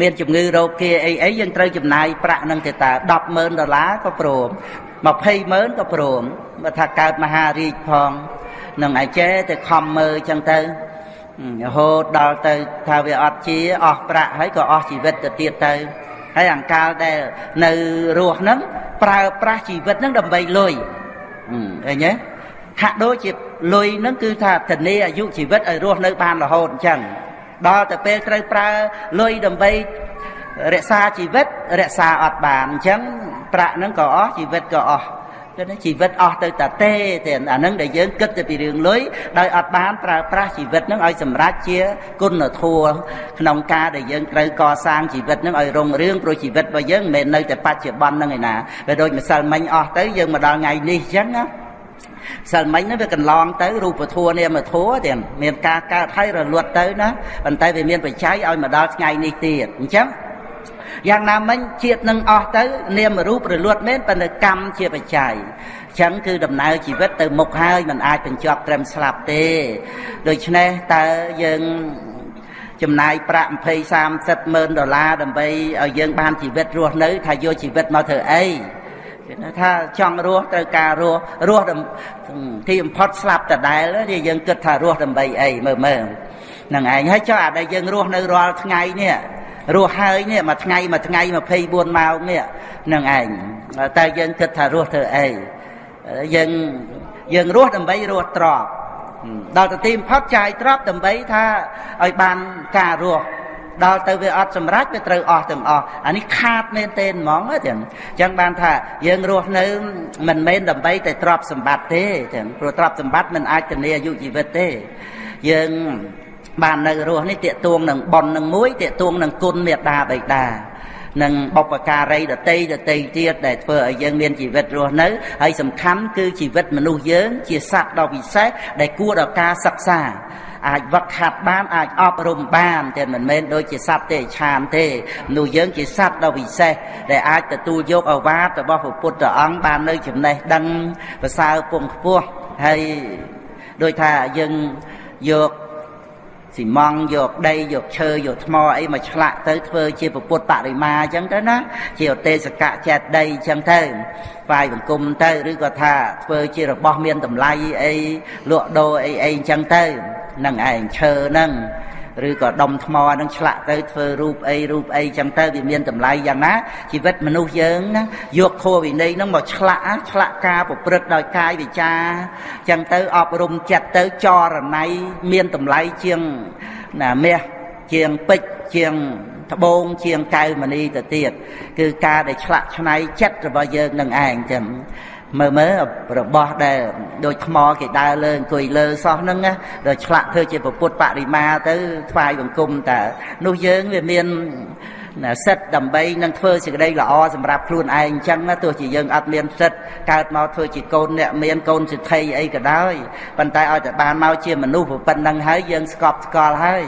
Speaker 1: មានជំងឺរោគាអីអីយើងត្រូវចំណាយប្រាក់នឹងទៅតា100000ដុល្លារក៏ព្រម200,000ក៏ព្រមបើថាកើតមហារាជផងនឹងឯចេតែខំមើលអញ្ចឹងទៅរហូតដល់ទៅថាវាអត់ជាអស់ប្រាក់ហើយក៏អស់ជីវិតទៅទៀតទៅហើយអង្កាលដែលនៅរស់ហ្នឹង ប្រើប្រាស់ជីវិតហ្នឹងដើម្បីលុយឃើញទេហាក់ដូចជាលុយហ្នឹងគឺថាធានាអាយុជីវិតឲ្យរស់នៅបានរហូតអញ្ចឹងដល់ទៅពេលត្រូវប្រើលុយដើម្បីរក្សាជីវិតរក្សាអត់បានអញ្ចឹងប្រាក់ហ្នឹងក៏អស់ជីវិតក៏អស់ គឺជីវិតអស់ទៅតាទេទេអានឹងដែលយើងគិតទៅពីរឿងលុយដោយអត់បានប្រើប្រាស់ជីវិតនឹងឲ្យសម្រេចជាគុណធម៌ក្នុងការដែលយើងត្រូវកសាងជីវិតនឹងឲ្យរុងរឿងព្រោះជីវិតរបស់យើងមិនមែននៅតែបច្ចុប្បន្ននឹងឯណាវាដូចម្សិលមិញអស់ទៅយើងមកដល់ថ្ងៃនេះអញ្ចឹងណាសិលមិញហ្នឹងវាកន្លងទៅរូបធัวនាមធัวទៀតមានការកើតហើយរលត់ទៅណាប៉ុន្តែវាមានបច្ច័យឲ្យមកដល់ថ្ងៃនេះទៀតអញ្ចឹង យ៉ាងណាមិញជាតិនឹងអស់ទៅ នាមរូបរលត់មែនប៉ុន្តែកម្មជាបច្ច័យចឹងគឺដំណើរជីវិតទៅមុខហើយมันអាចបញ្ចប់ត្រឹមស្លាប់ទេ ដូច្នេះតើយើងចំណាយប្រាក់20 30ម៉ឺនដុល្លារដើម្បីឲ្យយើងបានជីវិតរស់នៅ ថាយកជីវិតមកធ្វើអីគេថាចង់រស់ត្រូវការរស់រស់ទីបំផុតស្លាប់ដដែលនេះយើងគិតថារស់ដើម្បីអីមើលមើលនឹងឯងហើយចុះអាដែលយើងរស់នៅរាល់ថ្ងៃនេះ រស់ហើយនេះមួយថ្ងៃមួយថ្ងៃ24ម៉ោងនេះនឹងឯងតែយើងគិតថារស់ធ្វើអីយើងយើងរស់ដើម្បីរស់ទ្របដល់ទៅទីបំផុតចាយទ្របដើម្បីថាឲ្យបានការរស់ដល់ទៅវាអត់សម្រេចវាត្រូវអស់ទាំងអស់អានេះខាតមែនទេហ្មងទាំងអញ្ចឹងបានថាយើងរស់នៅមិនមែនដើម្បីតែទ្រព្យសម្បត្តិទេទាំងព្រោះទ្រព្យសម្បត្តិមិនអាចធានាអាយុជីវិតទេយើង បាននៅរស់នេះតេតួងនឹងប៉ុននឹងមួយតេតួងនឹងគុណមេត្តាបិតានិងបុព្វការីដតីដតីទៀតដែលធ្វើឲ្យយើងមានជីវិតរស់នៅហើយសំខាន់គឺជីវិតមនុស្សយើង ជាសត្វដ៏ពិសេសដែលគួរដល់ការសិក្សាអាចវឹកហាត់បានអាចអប់រំបានតែមិនមែនដូចជាសត្វទេឆានទេមនុស្សយើងជាសត្វដ៏ពិសេសដែលអាចទទួលយកអវាទរបស់ព្រះពុទ្ធអង្គបាននៅចំណេះដឹងប្រសើរពងខ្ពស់ហើយដោយថាយើងយក ស៊ីម៉ង់យកដីយកឈើយកថ្មអីមកឆ្លាក់ទៅធ្វើជាពុទ្ធបរិមាអញ្ចឹងទៅណាជាអទេសកៈចេតដីអញ្ចឹងទៅស្វាយបង្គំទៅឬក៏ថាធ្វើជារបស់មានតម្លៃអីលក់ដូរអីអីអញ្ចឹងទៅនឹងឯងឈើហ្នឹង ឬក៏ដុំថ្មនឹងឆ្លាក់ទៅធ្វើរូបអីរូបអីចឹងទៅវាមានតម្លៃយ៉ាងណាជីវិតមនុស្សយើងណាយកខួរវិន័យនឹងមកឆ្លាក់ឆ្លាក់ការប្រព្រឹត្តដោយកាយវិចាចឹងទៅអប់រំចិត្តទៅចរណៃមានតម្លៃជាងណាមាសជាងពេជ្រជាងត្បូងជាងកៅមณีទៅទៀតគឺការដែលឆ្លាក់ឆ្នៃចិត្តរបស់យើងនឹងឯងចឹង មើលមើលរបស់ដែលដូចថ្មគេដើរលើអង្គុយលើសោះហ្នឹងណាដល់ឆ្លាក់ធ្វើជាពុទ្ធបរិមាទៅថ្វាយបង្គំតើនោះយើងវាមានសិទ្ធដើម្បីនឹងធ្វើសេចក្តីល្អសម្រាប់ខ្លួនឯងអញ្ចឹងណាទោះជាយើងអត់មានសិទ្ធកើតមកធ្វើជាកូនអ្នកមានកូនសិទ្ធិអីក៏ដោយប៉ុន្តែឲ្យតែបានមកជាមនុស្សប៉ុណ្្នឹងហើយយើងស្កប់ស្កល់ហើយ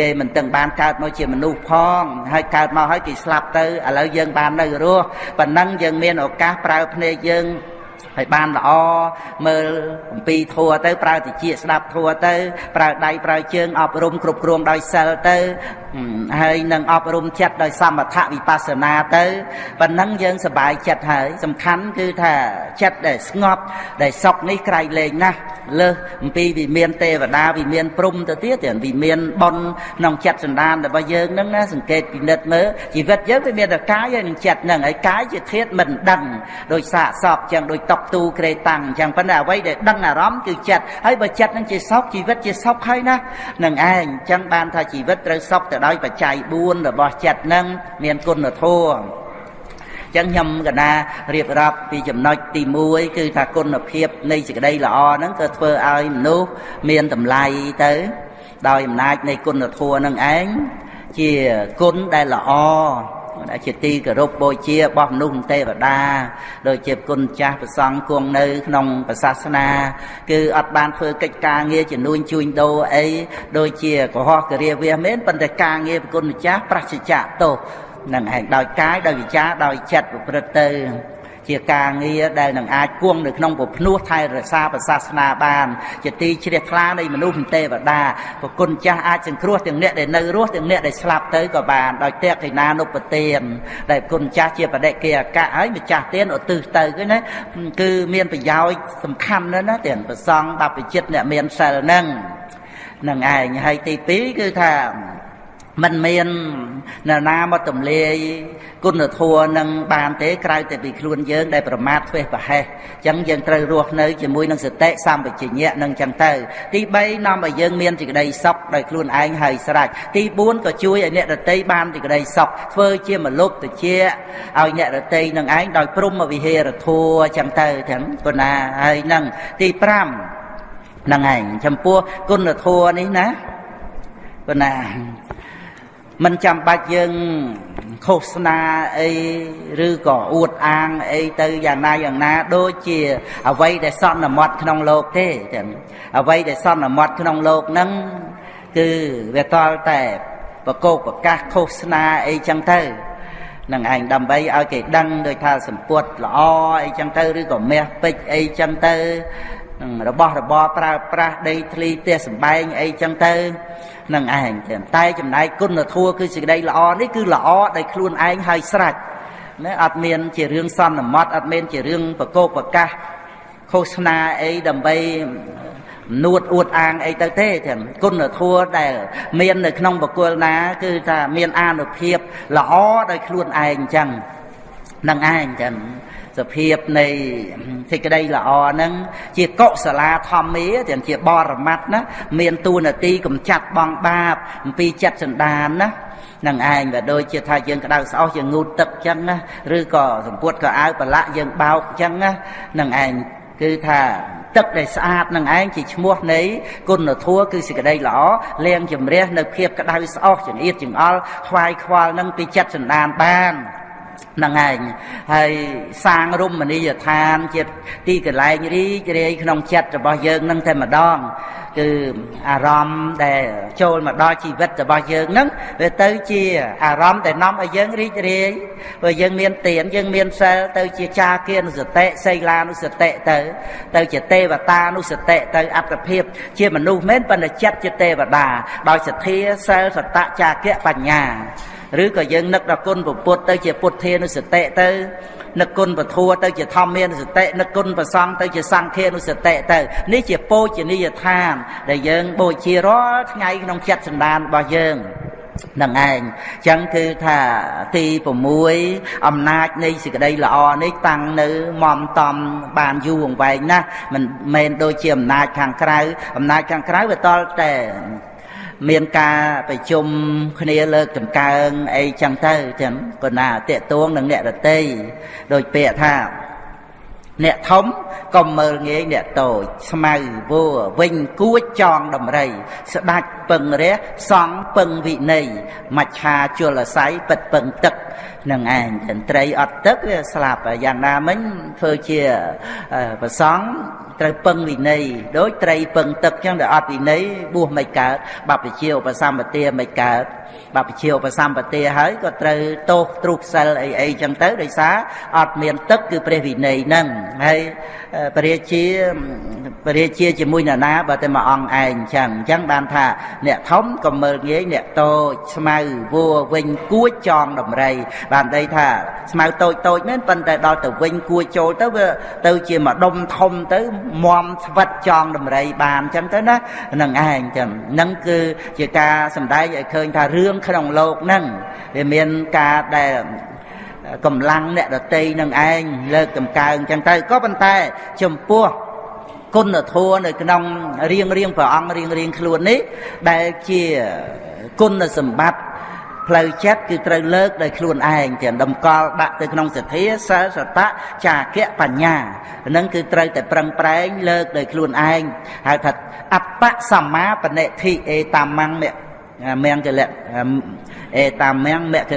Speaker 1: គេមិនទាំងបានកើតមកជាមនុស្សផង ហើយកើតមកហើយគេស្លាប់ទៅឥឡូវយើងបាននៅរស់ប៉ុណ្ណឹងយើងមានឱកាសប្រើភ្នែកយើង ហើយបានល្អមើលអំពីធัวទៅប្រើតិចស្ដាប់ធัวទៅប្រើដៃប្រើជើងអប់រំគ្រប់គ្រងដោយសិលទៅហើយនឹងអប់រំចិត្តដោយសមថវិបស្សនាទៅប៉ុណ្ណឹងយើងសប្បាយចិត្តហើយសំខាន់គឺថាចិត្តដែលស្ងប់ដែលសុខនេះក្រៃលែងណាស់លើសអំពីវិមានទេវតាវិមានព្រំទៅទៀតទៀតវិមានប៉ុនក្នុងចិត្តសន្តានរបស់យើងហ្នឹងណាសង្កេតពិនិត្យមើលជីវិតយើងវាមានតែកាយហើយនឹងចិត្តហ្នឹងហើយកាយជាធាតុមិនដឹងដោយសាកសពចឹងដោយតុកទូក្រេតាំងចឹងប៉ុន្តែអ្វីដែលដឹងអារម្មណ៍គឺចិត្តហើយបើចិត្តហ្នឹងជាសុខជីវិតជាសុខហើយណានឹងឯងចឹងបានថាជីវិតត្រូវសុខទៅដោយបច្ច័យ4របស់ចិត្តនឹងមានគុណធម៌ចឹងខ្ញុំកណារៀបរាប់ពីចំណុចទី1គឺថាគុណភាពនៃសេចក្តីល្អហ្នឹងក៏ធ្វើឲ្យមនុស្សមានតម្លៃទៅ ដោយអំណាចនៃគុណធម៌នឹងឯងជាគុណដែលល្អ ដែលជាទីគោរពបូជារបស់មនុស្សទេវតាដូចជាគុណចាស់ប្រសង់គង់នៅ ក្នុងព្រះសាសនា គឺអត់បានធ្វើកិច្ចការងារជំនួញជួញដូរអីដូចជាកុហកគរាវាមែនប៉ុន្តែការងារប្រគុណម្ចាស់ប្រសិជ្ជៈទោសនឹងឯងដោយកាយដោយវិចារដោយចិត្តប្រព្រឹត្តទៅ ជាការងារដែលនឹងអាចគង់នៅក្នុងពភ្នោះថែរក្សាប្រសាសនាបាន ជាទីជ្រះថ្លានៃមនុស្សទេវតាប្រគុណចាស់អាចសង្គ្រោះទាំងអ្នកដែលនៅរស់ទាំងអ្នកដែលស្លាប់ទៅក៏បានដោយតេកិណានុបទានដែលគុណចាស់ជាបដិគេអកៈហើយម្ចាស់ទានឧទ្ទិសទៅគឺណាគឺមានប្រយោជន៍សំខាន់ណាស់ណាទានប្រសងបព្វជិតអ្នកមានសិលហ្នឹងនឹងឯងហើយទី2គឺថា មិនមាននរណាមកទម្លាយគុណធម៌នឹងបានទេក្រៅតែពីខ្លួនយើងដែលប្រមាថធ្វេសប្រហែសអញ្ចឹងយើងត្រូវរស់នៅជាមួយនឹងសតិសម្បជញ្ញៈនឹងអញ្ចឹងទៅទី3នាំឲ្យយើងមានសេចក្តីសុខដោយខ្លួនឯងហើយស្រេចទី4ក៏ជួយឲ្យអ្នករតីបានសេចក្តីសុខធ្វើជាមលុបតិចឲ្យអ្នករតីនឹងឯងដោយព្រមវិហេរធัวអញ្ចឹងទៅទាំងប៉ុណ្ណាហើយនឹងទី5ហ្នឹងឯងចំពោះគុណធម៌នេះណាប៉ុណ្ណា មិនចាំបាច់យើងឃោសនាអីឬក៏អួតអាងអីទៅយ៉ាងណាយ៉ាងណាដូចជាអ្វីដែលសន្មត់ក្នុងលោកទេចឹងអ្វីដែលសន្មត់ក្នុងលោកហ្នឹងគឺវាតល់តែប្រកោកប្រកាសឃោសនាអីចឹងទៅនឹងឯងដើម្បីឲ្យគេដឹងដោយថាសម្ពុតល្អអីចឹងទៅឬក៏មាសពេជ្រអីចឹងទៅ របស់របរប្រើប្រាស់ដីធ្លីផ្ទះសម្បែងអីចឹងទៅនឹងឯងចឹងតែចំណែកគុណធម៌គឺសេចក្តីល្អនេះគឺល្អដោយខ្លួនឯងហើយស្រេចណាអត់មានជារឿងសន្មត់អត់មានជារឿងប្រកោកប្រកាសឃោសនាអីដើម្បីនួតអួតអាងអីទៅទេទាំងគុណធម៌ដែលមាននៅក្នុងបកុលណា គឺថាមានអានុភាពល្អដោយខ្លួនឯងអញ្ចឹង នឹងឯងចឹងសភាពនៃសេចក្តីល្អហ្នឹងជាកុសលាធម្មាទាំងជាបរមត្តណាមានទូនាទីកំចាត់បងបាបអំពីចិត្តសន្តានណានឹងឯងក៏ដូចជាថាយើងក្តៅស្អុះយើងងូតទឹកចឹងណាឬក៏សម្ពុតក៏អាវប្រឡាក់យើងបោកចឹងណានឹងឯងគឺថាទឹកដែលស្អាតនឹងឯងជាឈ្មោះនៃគុណធម៌គឺសេចក្តីល្អលាងជំរះនៅភាពក្តៅស្អុះចង្អៀតចង្អល់ខ្វាយខ្វល់នឹងពីចិត្តសន្តានបាន ហ្នឹងឯងហើយសាងរមណីយដ្ឋានជាទីកន្លែងរីករាយក្នុងចិត្តរបស់យើងនឹងតែម្ដងគឺអារម្មណ៍ដែលចូលមកដល់ជីវិតរបស់យើងហ្នឹងវាទៅជាអារម្មណ៍ដែលនាំឲ្យយើងរីករាយព្រោះយើងមានទានយើងមានសិលទៅជាចាគានុសតិសីលានុសតិទៅ ទៅជាទេវតានុសតិទៅអត្តភាព ជាមនុស្សមែនប៉ុន្តែចិត្តជាទេវតា ដោយសទ្ធាសិលសតៈចាគៈបញ្ញា ឬក៏យើងនឹកដល់គុណពុទ្ធទៅជាពុទ្ធានុសតិទៅនឹកគុណពធัวទៅជាធម្មានុសតិនឹកគុណប្រសង្ឃទៅជាសង្ឃានុសតិទៅនេះជាពោជនីយដ្ឋាន ដែលយើងបូជារាល់ថ្ងៃក្នុងចិត្តសន្តានរបស់យើងនឹងឯងចឹងគឺថាទី6អំណាចនៃសេចក្តីល្អនេះតាំងនៅមមតំបានយូរអង្វែងណាស់មិនមែនដូចជាអំណាចខាងក្រៅអំណាចខាងក្រៅវាតល់តែ មានការប្រជុំគ្នាលើកចម្កើងអីចឹងទៅចឹងក៏ណាតេតួងនឹងអ្នករតីដោយពាក្យថា អ្នកធំកុំមើលងាយអ្នកតូចស្មៅវัวវិញគួចចងដំរី ស្ដាច់ពឹងរះសង់ពឹងវិន័យមច្ឆាជលស័យពិតពឹងទឹកនឹងឯងចន្ត្រីអត់ទឹកវាស្លាប់យ៉ាងណាមិញធ្វើជាប្រសង់ត្រូវពឹងវិន័យដូចត្រីពឹងទឹកចឹងដែលអត់វិន័យបួសមិនកើតបព្វជិឧបសម្បទាមិនកើត បព្វជិឧបសម្បទាហើយក៏ត្រូវទោសទ្រុះសិលអីអីចឹងទៅដោយសារអត់មានទឹកគឺព្រះវិន័យហ្នឹងហើយព្រះរាជា បរិជាជាមួយនរណាបើតែមួយអង្គឯងអញ្ចឹងអញ្ចឹងបានថាអ្នកធំក៏មើលងាយអ្នកតូចស្មៅវัวវិញគួចចងដំរី បានន័យថាស្មៅតូចតូចមែនប៉ុន្តែដល់ទៅវិញគួចចូលទៅវាទៅជាមួយដុំធំទៅមមស្វិតចងដំរីបានអញ្ចឹងទៅណានឹងឯងចឹងនឹងគឺជាការសម្ដែងឲ្យឃើញថារឿងក្នុងលោកហ្នឹងវាមានការដែលកម្លាំងអ្នកដតីនឹងឯងលើកតម្កើងចឹងទៅក៏ប៉ុន្តែចំពោះ គុណធម៌នៅក្នុងរៀងរៀងព្រះអង្គរៀងរៀងខ្លួននេះ ដែលជាគុណសម្បត្តិផ្លូវចិត្តគឺត្រូវលើកដោយខ្លួនឯងទាំងតម្កល់ដាក់ទៅក្នុងសទ្ធាសិលសតៈចាគៈបញ្ញានឹងគឺត្រូវតែប្រឹងប្រែងលើកដោយខ្លួនឯងហៅថាអបសម្មាបនិធិអេតាមੰមមៀងកលៈអេតាមៀងមគ្គ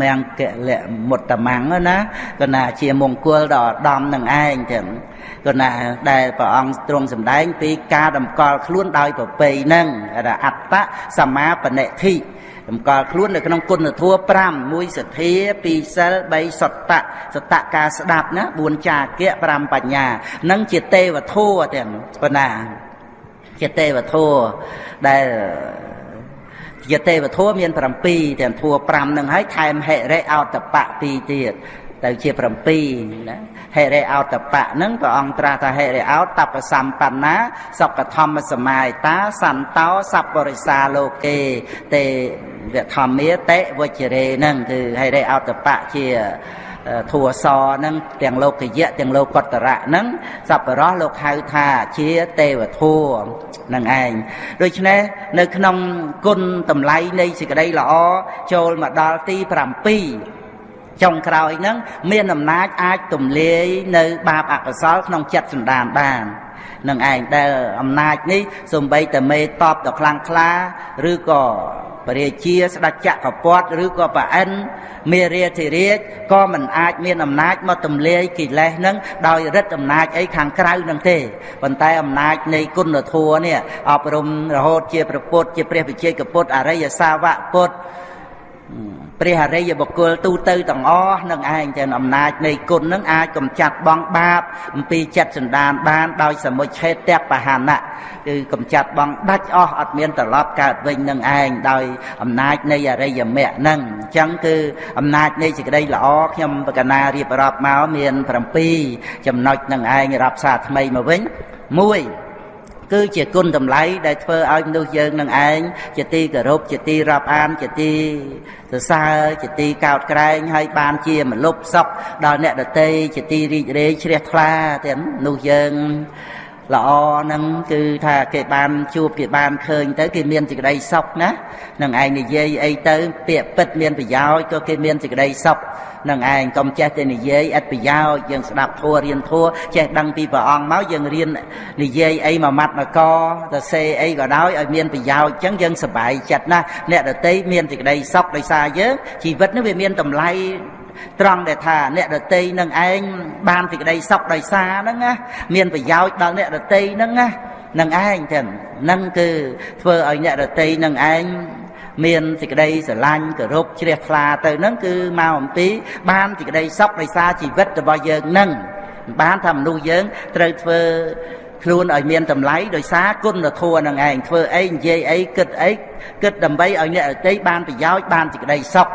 Speaker 1: មៀងកលៈមុតតមੰណាគណៈជាមង្គលដ៏ឧត្តមនឹងឯងចឹង គណៈដែលព្រះអង្គទ្រង់សម្ដែងពីការតម្កល់ខ្លួនដោយប្រពៃនឹងអត្តសម្មាបនិធិតម្កល់ខ្លួននៅក្នុងគុណធម៌5មួយសទ្ធា2សិល3សតៈសតៈការស្ដាប់ណា4ចាគៈ5បញ្ញានឹងជាទេវធម៌ទាំងប៉ុណ្ណាជាទេវធម៌ដែលជាទេវធម៌មាន7ទាំងធัว5នឹងហើយថែមហិរិអោតបៈ2ទៀត ទៅជា7ណាហិរិអោតបៈហ្នឹងព្រះអង្គត្រាស់ថាហិរិអោតបសម្បណ្ណាសកធម្មសមាយតាសន្តោសពរិសាលោកេទេវធម្មាតិវជ្ជរេហ្នឹងគឺហិរិអោតបៈជាធัวសហ្នឹងទាំងលោកយៈទាំងលោកតរៈហ្នឹងសពរោះលោកហៅថាជាទេវធัวនឹងឯងដូច្នេះនៅក្នុងគុណតម្លៃនៃសេចក្តីល្អចូលមកដល់ទី7 ចុងក្រោយហ្នឹងមានអំណាចអាចទម្លាយនៅ បាបអកុសលក្នុងចិត្តសន្តានបាននឹងឯងដែលអំណាចនេះសំបីតែមេតបដល់ខ្លាំងខ្លា ឬក៏ពរាជាស្ដេចចក្រពតឬក៏ប្រអិនមេរាធិរាជក៏មិនអាចមានអំណាចមកទម្លាយកិលេសនឹងដោយរិទ្ធអំណាចអីខាងក្រៅនឹងទេប៉ុន្តែអំណាចនៃគុណធម៌នេះអប់រំរហូតជាប្រពុតជាព្រះវិជ័យកពុទ្ធអរិយសាវកពុទ្ធ ព្រះអរិយបុគ្គលទូទៅទាំងអស់នឹងឯងចឹងអំណាចនៃគុណនឹងអាចកំចាត់បងបាបអំពីចិត្តសន្តានបានដោយសមុឆេតបហានៈគឺកំចាត់បងដាច់អស់អត់មានត្រឡប់កើតវិញនឹងឯងដោយអំណាចនៃអរិយមគ្គនឹងអញ្ចឹងគឺអំណាចនៃសេចក្តីល្អខ្ញុំបកណារៀបរាប់មកមាន7ចំណុចនឹងឯងរាប់សារថ្មីមកវិញ1 គឺជាគុណតម្លៃដែលធ្វើឲ្យមនុស្សយើងនឹងឯងជាទីគោរពជាទីរាប់អានជាទីសរសើរជាទីកោតក្រែងហើយបានជាមលុបសុខដល់អ្នកដតីជាទីរីករាយជ្រះថ្លាទាំងនោះយើង ល្អហ្នឹងគឺថាគេបានជួបគេបានឃើញទៅគេមានសេចក្តីសុខណានឹងឯងនិយាយអីទៅពាក្យពិតមានប្រយោជន៍ក៏គេមានសេចក្តីសុខនឹងឯងកុំចេះតែនិយាយឥតប្រយោជន៍យើងស្ដាប់ធัวរៀនធัวចេះដឹងពីព្រះអង្គមកយើងរៀននិយាយអីមួយម៉ាត់មួយកទៅសេអីក៏ដោយឲ្យមានប្រយោជន៍អញ្ចឹងយើងសប្បាយចិត្តណាស់អ្នកដតីមានសេចក្តីសុខដោយសារយើងជីវិតនេះវាមានតម្លៃ ត្រង់ដែលថាអ្នកដតីនឹងឯងបានសេចក្តីសុខដោយសារហ្នឹងណាមានប្រយោជន៍ដល់អ្នកដតីហ្នឹងណានឹងឯងចឹងនឹងគឺធ្វើឲ្យអ្នកដតីនឹងឯងមានសេចក្តីស្រឡាញ់គោរពជ្រះថ្លាទៅនឹងគឺមកអំពី បានសេចក្តីសុខដោយសារជីវិតរបស់យើងនឹងបានថាមនុស្សយើងត្រូវធ្វើខ្លួនឲ្យមានតម្លៃដោយសារគុណធម៌នឹងឯងធ្វើអីនិយាយអីគិតអីគិតដើម្បីឲ្យអ្នកដទៃបានប្រយោជន៍បានសេចក្តីសុខ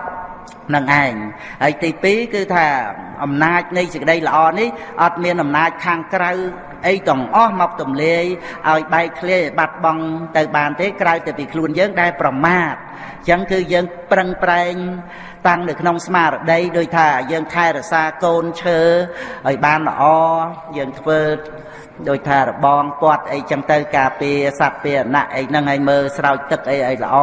Speaker 1: នឹងឯងហើយទី2គឺថាអំណាចនៃសេចក្តីល្អនេះអត់មានអំណាចខាងក្រៅអីទាំងអស់មកទម្លាយឲ្យបែកធ្លាយឲ្យបាត់បង់ទៅបានទេក្រៅតែពីខ្លួនយើងដែលប្រមាទអញ្ចឹងគឺយើងប្រឹងប្រែងតាំងនៅក្នុងស្មារតីដោយថាយើងថែរក្សាកូនឈើឲ្យបានល្អយើងធ្វើដោយថារបងពាត់អីចឹងទៅការពារសត្វពារណៈអីហ្នឹងឲ្យមើលស្រោចទឹកអីឲ្យល្អ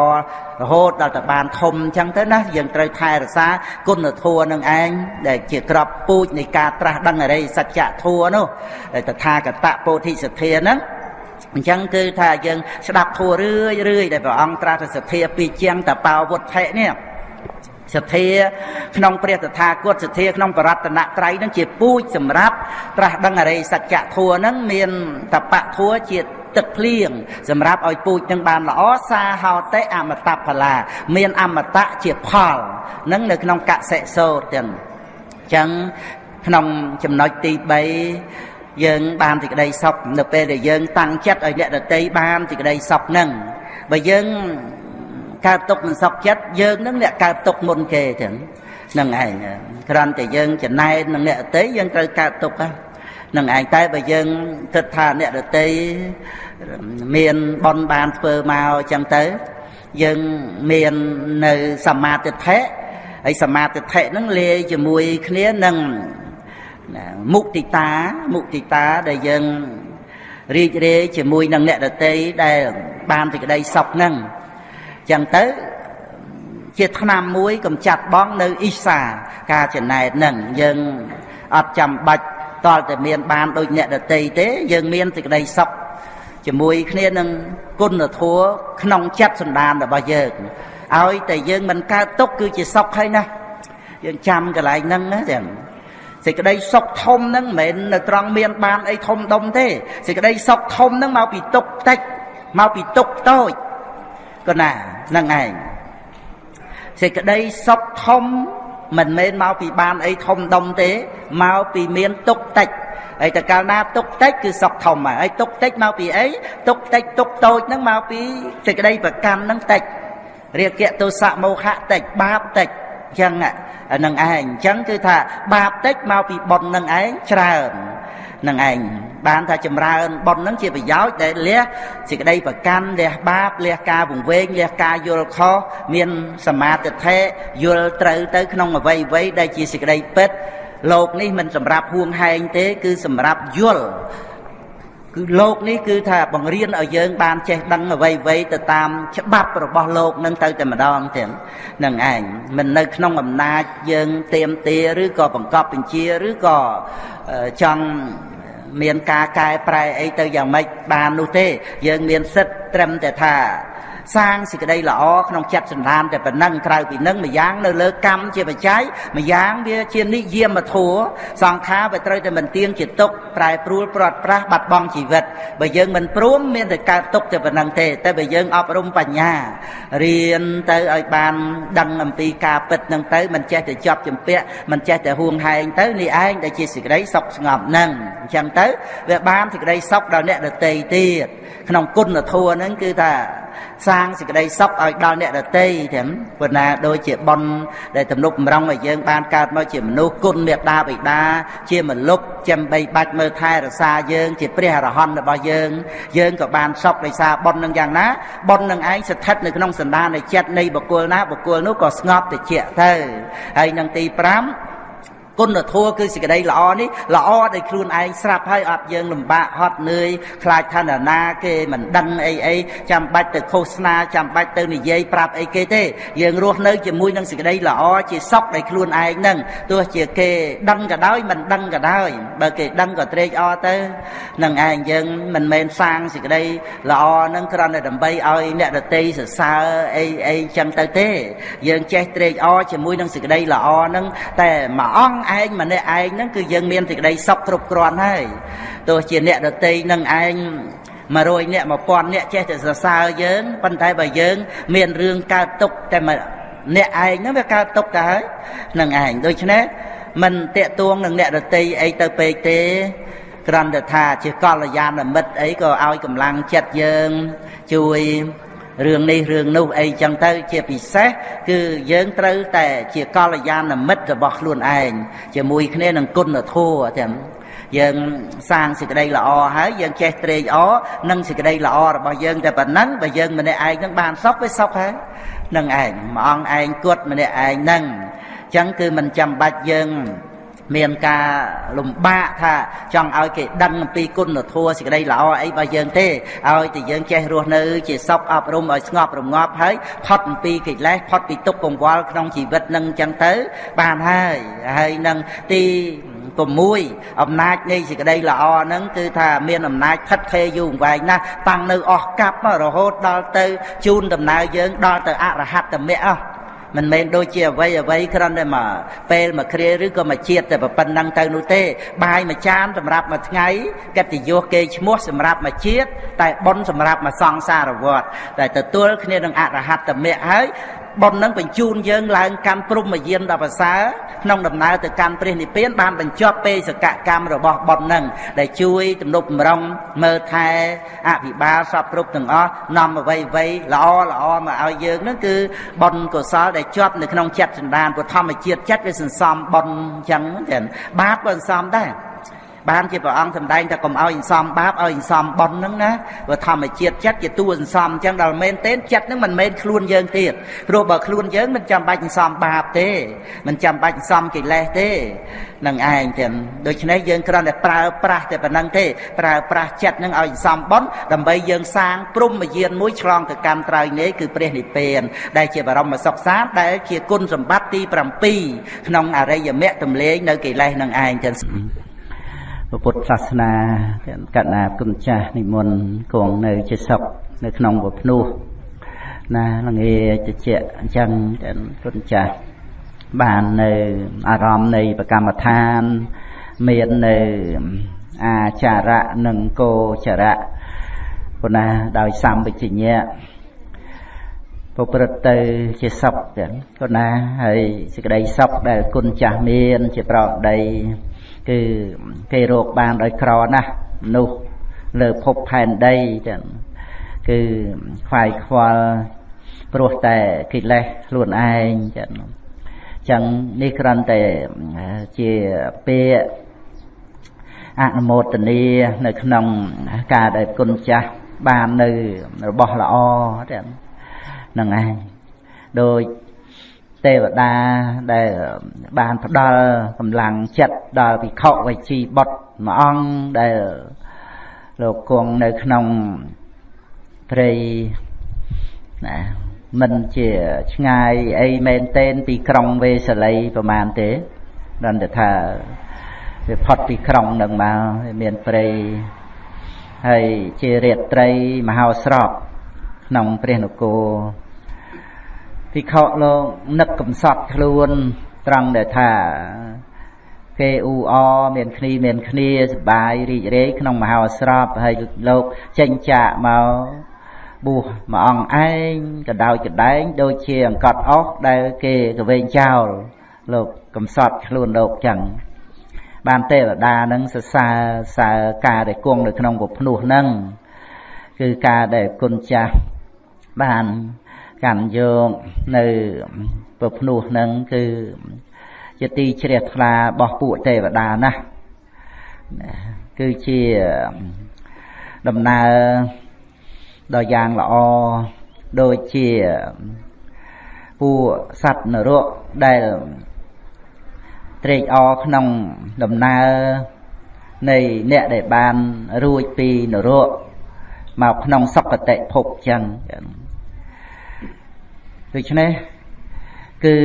Speaker 1: រហូតដល់តែបានធំចឹងទៅណាយើងត្រូវថែរក្សាគុណធម៌នឹងឯងដែលជាក្របពូជនៃការត្រាស់ដឹងអរិយសច្ចធម៌នោះដែលតថាគតពោធិសទ្ធាហ្នឹង អញ្ចឹងគឺថាយើងស្ដាប់ធัวរឿយរឿយដែលព្រះអង្គត្រាស់ទៅសទ្ធាពីជាងតបោវុទ្ធិនេះសទ្ធាក្នុងព្រះតថាគតសទ្ធាក្នុងបរតនត្រ័យនឹងជាពូជសម្រាប់ត្រាស់ដឹងអរិយសច្ចធัวនឹងមានតបៈធัวជាទឹកភ្លៀងសម្រាប់ឲ្យពូជនឹងបានល្អសាហោតេអមតផលា មានអមតៈជាផលនឹងនៅក្នុងកសិសោតទាំងអញ្ចឹងក្នុងចំណុចទី3 យើងបានសេចក្តីសុខនៅពេលដែលយើងតាំងចិត្តឲ្យអ្នកដតីបានសេចក្តីសុខនឹងបើយើងកើតទុកមិនសុខចិត្តយើងនឹងអ្នកកើតទុកមុនគេចឹងនឹងឯងគ្រាន់តែយើងចំណែននឹងអ្នកដតីយើងត្រូវកើតទុកហ្នឹងឯងតែបើយើងគិតថាអ្នកដតីមានបនបានធ្វើមកចឹងទៅយើងមាននៅសមាទិដ្ឋិហើយសមាទិដ្ឋិហ្នឹងលាយជាមួយគ្នានឹង មុទិតាមុទិតាដែលយើងរីករាយជាមួយនឹងអ្នកដតីដែលបានសេចក្តីសុខហ្នឹងចឹងទៅជាឆ្នាំមួយកំចាត់បងនៅអ៊ីសាការចំណែកហ្នឹងយើងអត់ចាំបាច់តលតែមានបានដូចអ្នកដតីទេ យើងមានសេចក្តីសុខជាមួយគ្នានឹងគុណធម៌ក្នុងចិត្តសន្តានរបស់យើងឲ្យតែយើងមិនកើតទុកគឺជាសុខហើយណាយើងចាំកន្លែងហ្នឹងណាចឹង សេចក្តីសុខធំហ្នឹងមិនមែននៅត្រង់មានបានអីធំដុំទេសេចក្តីសុខធំហ្នឹងមកពីទុកតិចមកពីទុកតូចក៏ណាហ្នឹងឯងសេចក្តីសុខធំមិនមែនមកពីបានអីធំដុំទេមកពីមានទុកតិចហើយតែកាលណាទុកតិចគឺសុខធំហើយទុកតិចមកពីអីទុកតិចទុកតូចហ្នឹងមកពីសេចក្តីប្រកាន់ហ្នឹងតិចរាគៈទោសៈមោហៈតិចបាបតិចអញ្ចឹងហ្នឹងឯងអញ្ចឹងគឺថាបាបតិចមកពីបុណ្យហ្នឹងឯងច្រើននឹងឯងបានថាចម្រើនបុណ្យនឹងជាប្រយោជន៍ដែលលះសេចក្តីប្រកាន់លះបាបលះការវង្វេងលះការយល់ខុសមានសមាធិធិយល់ត្រូវទៅក្នុងអវ័យអវ័យដែលជាសេចក្តីពិតលោកនេះមិនសម្រាប់ហួងហែងទេ គឺសម្រាប់យល់ គឺលោកនេះគឺថាបង្រៀនឲ្យយើងបានចេះដឹងអ្វីអ្វីទៅតាមច្បាប់របស់លោកនឹងទៅតែម្ដងទាំងនឹងឯងមិននៅក្នុងអំណាចយើងទៀមទាឬក៏បង្កប់បញ្ជាឬក៏ចង់មានការកែប្រែអីទៅយ៉ាងម៉េចបាននោះទេ យើងមានសិទ្ធត្រឹមតែថា សាងសេចក្តីល្អក្នុងចិត្តសន្តានតែប៉ុណ្ណឹងក្រៅពីនឹងម្យ៉ាងនៅលើកម្មជាបច្ច័យម្យ៉ាងវាជានិយមធัวសង្ខារវាត្រូវតែមិនទៀងជាទុកប្រែប្រួលព្រាត់ប្រាសបាត់បង់ជីវិតបើយើងមិនព្រមមានតែកើតទុកតែប៉ុណ្ណឹងទេតែបើយើងអប់រំបញ្ញារៀនទៅឲ្យបានដឹងអំពីការពិតនឹងទៅមិនចេះតែជាប់ចម្ពាក់មិនចេះតែហួងហែងទៅនេះឯងដែលជាសេចក្តីសុខស្ងប់នឹងអញ្ចឹងទៅវាបានសេចក្តីសុខដល់អ្នកដទៃទៀតក្នុងគុណធម៌ហ្នឹងគឺថា សាងសេចក្តីសុខឲ្យដល់អ្នកដទៃទាំងប៉ុន្តែដូចជាប៉ុនដែលទំនុកបំរុងឲ្យយើងបានកើតមកជាមនុស្សគុណមេត្តាបិតាជាមលុបចាំបីបាច់មើលថែរក្សាយើង ជាព្រះអរហន្តរបស់យើង យើងក៏បានសុខដោយសារប៉ុននឹងយ៉ាងណាប៉ុននឹងឯងស្ថិតនៅក្នុងសន្តាននៃចិត្តនៃបុគ្គលណាបុគ្គលនោះក៏ស្ងប់តិចទៅហើយនឹងទី5 គុណធម៌គឺសេចក្តីល្អនេះល្អដោយខ្លួនឯងស្រាប់ហើយអត់យើងលំបាកហត់នឿយខ្លាចឋានណាគេមិនដឹងអីអីចាំបាច់ទៅឃោសនាចាំបាច់ទៅនិយាយប្រាប់អីគេទេយើងរស់នៅជាមួយនឹងសេចក្តីល្អជាសុខដោយខ្លួនឯងនឹងទោះជាគេដឹងក៏ដោយមិនដឹងក៏ដោយបើគេដឹងក៏ត្រេកអរទៅនឹងឯងយើងមិនមែនសាងសេចក្តីល្អនឹងគ្រាន់តែដើម្បីឲ្យអ្នកដតីសរសើរអីអីចឹងទៅទេ យើងចេះត្រេកអរជាមួយនឹងសេចក្តីល្អនឹងតែមួយអង្គឯងម្នាក់ឯងហ្នឹងគឺយើងមានសេចក្តីសុខគ្រប់គ្រាន់ហើយទោះជាអ្នកដតីនឹងឯង100អ្នក1000អ្នកចេះតែសរសើរយើងប៉ុន្តែបើយើង មានរឿងកើតទុកតែអ្នកឯងហ្នឹងវាកើតទុកទៅហើយនឹងឯងដូច្នេះមិនតាកទួងនឹងអ្នកដតីអីទៅពេកទេគ្រាន់តែថាជាកល្យាណមិត្តអីក៏ឲ្យកម្លាំងចិត្តយើងជួយ រឿងនេះរឿងនោះអីចឹងទៅជាពិសេសគឺយើងត្រូវតែជាកល្យាណមិត្តរបស់ខ្លួនឯងជាមួយគ្នានឹងគុណធម៌ទាំងយើងសាងសេចក្តីល្អហើយយើងចេះត្រេកអរនឹងសេចក្តីល្អរបស់យើងតែប៉ុណ្ណឹងបើយើងម្នាក់ឯងនឹងបានសុខវាសុខហើយនឹងឯងមួយអង្គឯងគត់ម្នាក់ឯងនឹងអញ្ចឹងគឺមិនចាំបាច់យើង មានការលំបាកថាចង់ឲ្យគេដឹងអំពីគុណធម៌សេចក្តីល្អអីរបស់យើងទេឲ្យតែយើងចេះរស់នៅ ជាសុខអប់រំឲ្យស្ងប់រងាប់ហើយផុតអំពីកិលេសផុតពីទុក្ខកង្វល់ក្នុងជីវិតនឹងអញ្ចឹងទៅ បានហើយហើយនឹងទី6អំណាចនៃសេចក្តីល្អហ្នឹងគឺថាមានអំណាចខិតខេយូរអង្វែងណាស់តាំងនៅអស់កັບរហូតដល់ទៅជូនដំណើរយើងដល់ទៅអរហត្តមគ្គអស់ មិនមែនដូចជាអ្វីអ្វីគ្រាន់តែមកពេលមកគ្រាឬក៏មកជាតិតែប៉ុណ្ណឹងទៅនោះទេ បាយមួយចានសម្រាប់មួយថ្ងៃកិត្តិយសគេឈ្មោះសម្រាប់មកជាតិតែប៉ុនសម្រាប់មកសង្សារវត្តតែទទួលគ្នានឹងអរហត្តមគ្គហើយ បុណ្យនឹងបញ្ជូនយើងឡើងកាន់ព្រំយានដល់ប្រសើរក្នុងដំណើរទៅកាន់ព្រះនិព្វានបានបញ្ចប់ពេសកកម្មរបស់បុណ្យនឹងដែលជួយទំនុកបំរុងមើលថែអភិបាលសពគ្រប់ទាំងអស់នាំអ្វីអ្វីល្អល្អមកឲ្យយើងនឹងគឺបុណ្យកុសលដែលជាប់នៅក្នុងចិត្តសន្តានពុទ្ធធម្មជាតិចិត្តវាសន្សំបុណ្យអញ្ចឹងចឹងបាបក៏សន្សំដែរ បានជាព្រះអង្គសម្ដែងថាកុំឲ្យសំបាបឲ្យសំបន់ហ្នឹងណាព្រោះធម្មជាតិចិត្តជាតួសន្សំអញ្ចឹងដល់មែនទេចិត្តហ្នឹងមិនមែនខ្លួនយើងទៀតព្រោះបើខ្លួនយើងមិនចាំបាច់សំបាបទេមិនចាំបាច់សំកិលេសទេនឹងឯងទាំងដូច្នេះយើងគ្រាន់តែប្រើប្រាស់តែប៉ុណ្្នឹងទេប្រើប្រាស់ចិត្តនឹងឲ្យសំបន់ដើម្បីយើងសាងព្រំយានមួយឆ្លងទៅកម្មត្រៃនេះគឺព្រះនិព្វាន ដែលជាបរមសុខសាន្តដែលជាគុណសម្បត្តិទី7ក្នុងអរិយមគ្គទំលេងនៅកិលេសនឹងឯងទាំង ពុទ្ធសាសនាកណ្ណាគុណចាស់និមន្តគង់នៅជាសុខនៅក្នុងពភ្នោះណាល្ងាតិចអញ្ចឹងគុណចាស់បាននៅអារម្មណ៍នៃប្រកម្មដ្ឋានមាននៅអាចារៈនិងគោចរៈពុណាដោយសម្បជញ្ញៈប្រព្រឹត្តទៅជាសុខចឹងពុណាហើយសេចក្តីសុខដែលគុណចាស់មាន ជាប្រដី គឺគេរកបានដោយក្រណាស់មនុស្សលើភពផែនដីចឹងគឺខ្វាយខ្វល់ព្រោះតែកិលេសខ្លួនឯងចឹងចឹងនេះគ្រាន់តែជាពាក្យអនុមោទនានៅក្នុងការដែលគុណចាស់បាននៅរបស់ល្អចឹងហ្នឹងឯងដោយ ទេវតាដែលបានផ្ដល់កម្លាំងចិត្តដល់ភិក្ខុវិជីបុត្រមួយអង្គដែលលោកគង់នៅក្នុងព្រៃណាមិនជាឆ្ងាយអីមែនទែនពីក្រុងវេសាលីប្រហែលទេដល់តែថាវាផុតពីក្រុងនឹងមកមានព្រៃហើយជារាត្រីមហោស្រពក្នុងព្រះនគរ ភិក្ខុលោកនឹកកំសត់ខ្លួនត្រង់ដែលថាគេអ៊ូអមានគ្នាមានគ្នាសបាយរីករាយក្នុងមហោស្រពហើយលោកចេញចាកមកបួសមួយអង្គឯងកដោចកដែងដូចជាអង្កត់អស់ដែលគេកវែងចោលលោកកំសត់ខ្លួនលោកចឹងបានទេវតានឹងសរសើរសើការដែលគង់នៅក្នុងពភ្នោះនឹងគឺការដែលគុណចាស់បាន កាន់យកនៅពភ្នោះនឹងគឺជាទីជ្រះថ្លារបស់ពួកទេវតាណាស់គឺជាដំណើរដ៏យ៉ាងល្អដូចជាពួកសត្វនរកដែលត្រេកអរក្នុងដំណើរនៃអ្នកដែលបានរួចពីនរកមកក្នុងសុគតិភពចឹង ដូច្នេះគឺ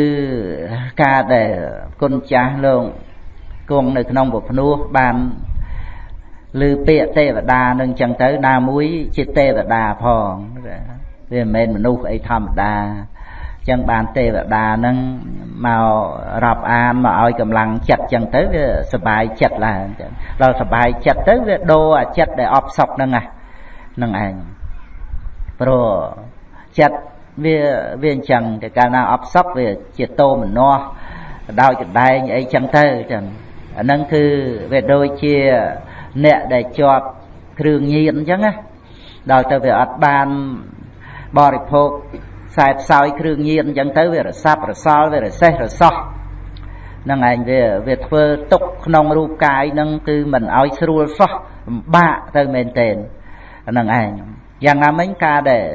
Speaker 1: ការដែលគុណចាស់លោកគង់នៅក្នុងពភ្នោះបានឬពាក្យទេវតានឹងចឹងទៅណាមួយជាទេវតាផងវាមិនមែនមនុស្សអីធម្មតាចឹងបានទេវតានឹងមករាប់អានមកឲ្យកម្លាំងចិត្តចឹងទៅវាសុបាយចិត្តឡើងចឹងដល់សុបាយចិត្តទៅវាដូរអាចិត្តដែលអបសក់ហ្នឹងហ្នឹងឯងព្រោះចិត្ត វាវាអញ្ចឹងតែកាលណាអបសុកវាជាតោមនោះដោយកដែងអីចឹងទៅចឹងអាហ្នឹងគឺវាដូចជាអ្នកដែលជាប់គ្រឿងញៀនអញ្ចឹងណាដល់ទៅវាអត់បានបរិភោគខ្សែផ្សោយគ្រឿងញៀនអញ្ចឹងទៅវារសាប់រសល់វារសេះរសោះនឹងឯងវាវាធ្វើទុកក្នុងរូបកាយនឹងគឺមិនឲ្យស្រួលសោះលំបាកទៅមែនទែនហ្នឹងឯងយ៉ាងណាមិញការដែល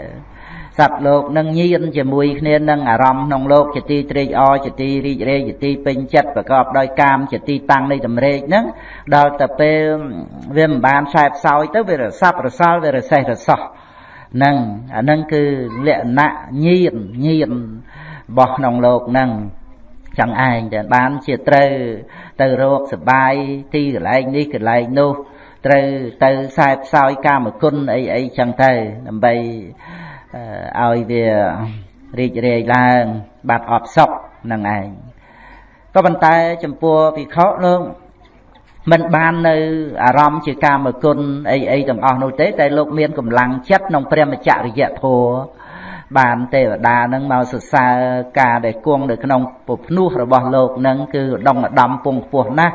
Speaker 1: សត្វលោកនឹងញៀនជាមួយគ្នានឹងអារម្មណ៍ក្នុងលោកជាទីត្រេកអរជាទីរីករាយជាទីពេញចិត្តប្រកបដោយកាមជាទីតាំងនៃតម្រេកហ្នឹងដល់ទៅពេលវាមិនបានខ្សែផ្សោយទៅវារសាប់រសល់វារសេះរសោះហ្នឹងអាហ្នឹងគឺលក្ខណៈញៀនញៀនរបស់ក្នុងលោកហ្នឹងចឹងឯងតែបានជាត្រូវទៅរកសបាយទីកន្លែងនេះកន្លែងនោះត្រូវទៅខ្សែផ្សោយកាមគុណអីអីចឹងទៅដើម្បី ឲ្យវារីករាយឡើងបាត់អបសុខនឹងឯងក៏ប៉ុន្តែចំពោះភិក្ខុលោកមិនបាននៅអារម្មណ៍ជាកាមគុណអីអីទាំងអស់នោះទេតែលោកមានកម្លាំងចិត្តក្នុងព្រះមច្ចរិយធម៌បានទេវតានឹងមកសរសើរការដែលគង់នៅក្នុងពភ្នោះរបស់លោកនឹងគឺដងឧត្តមពងខ្ពស់ណាស់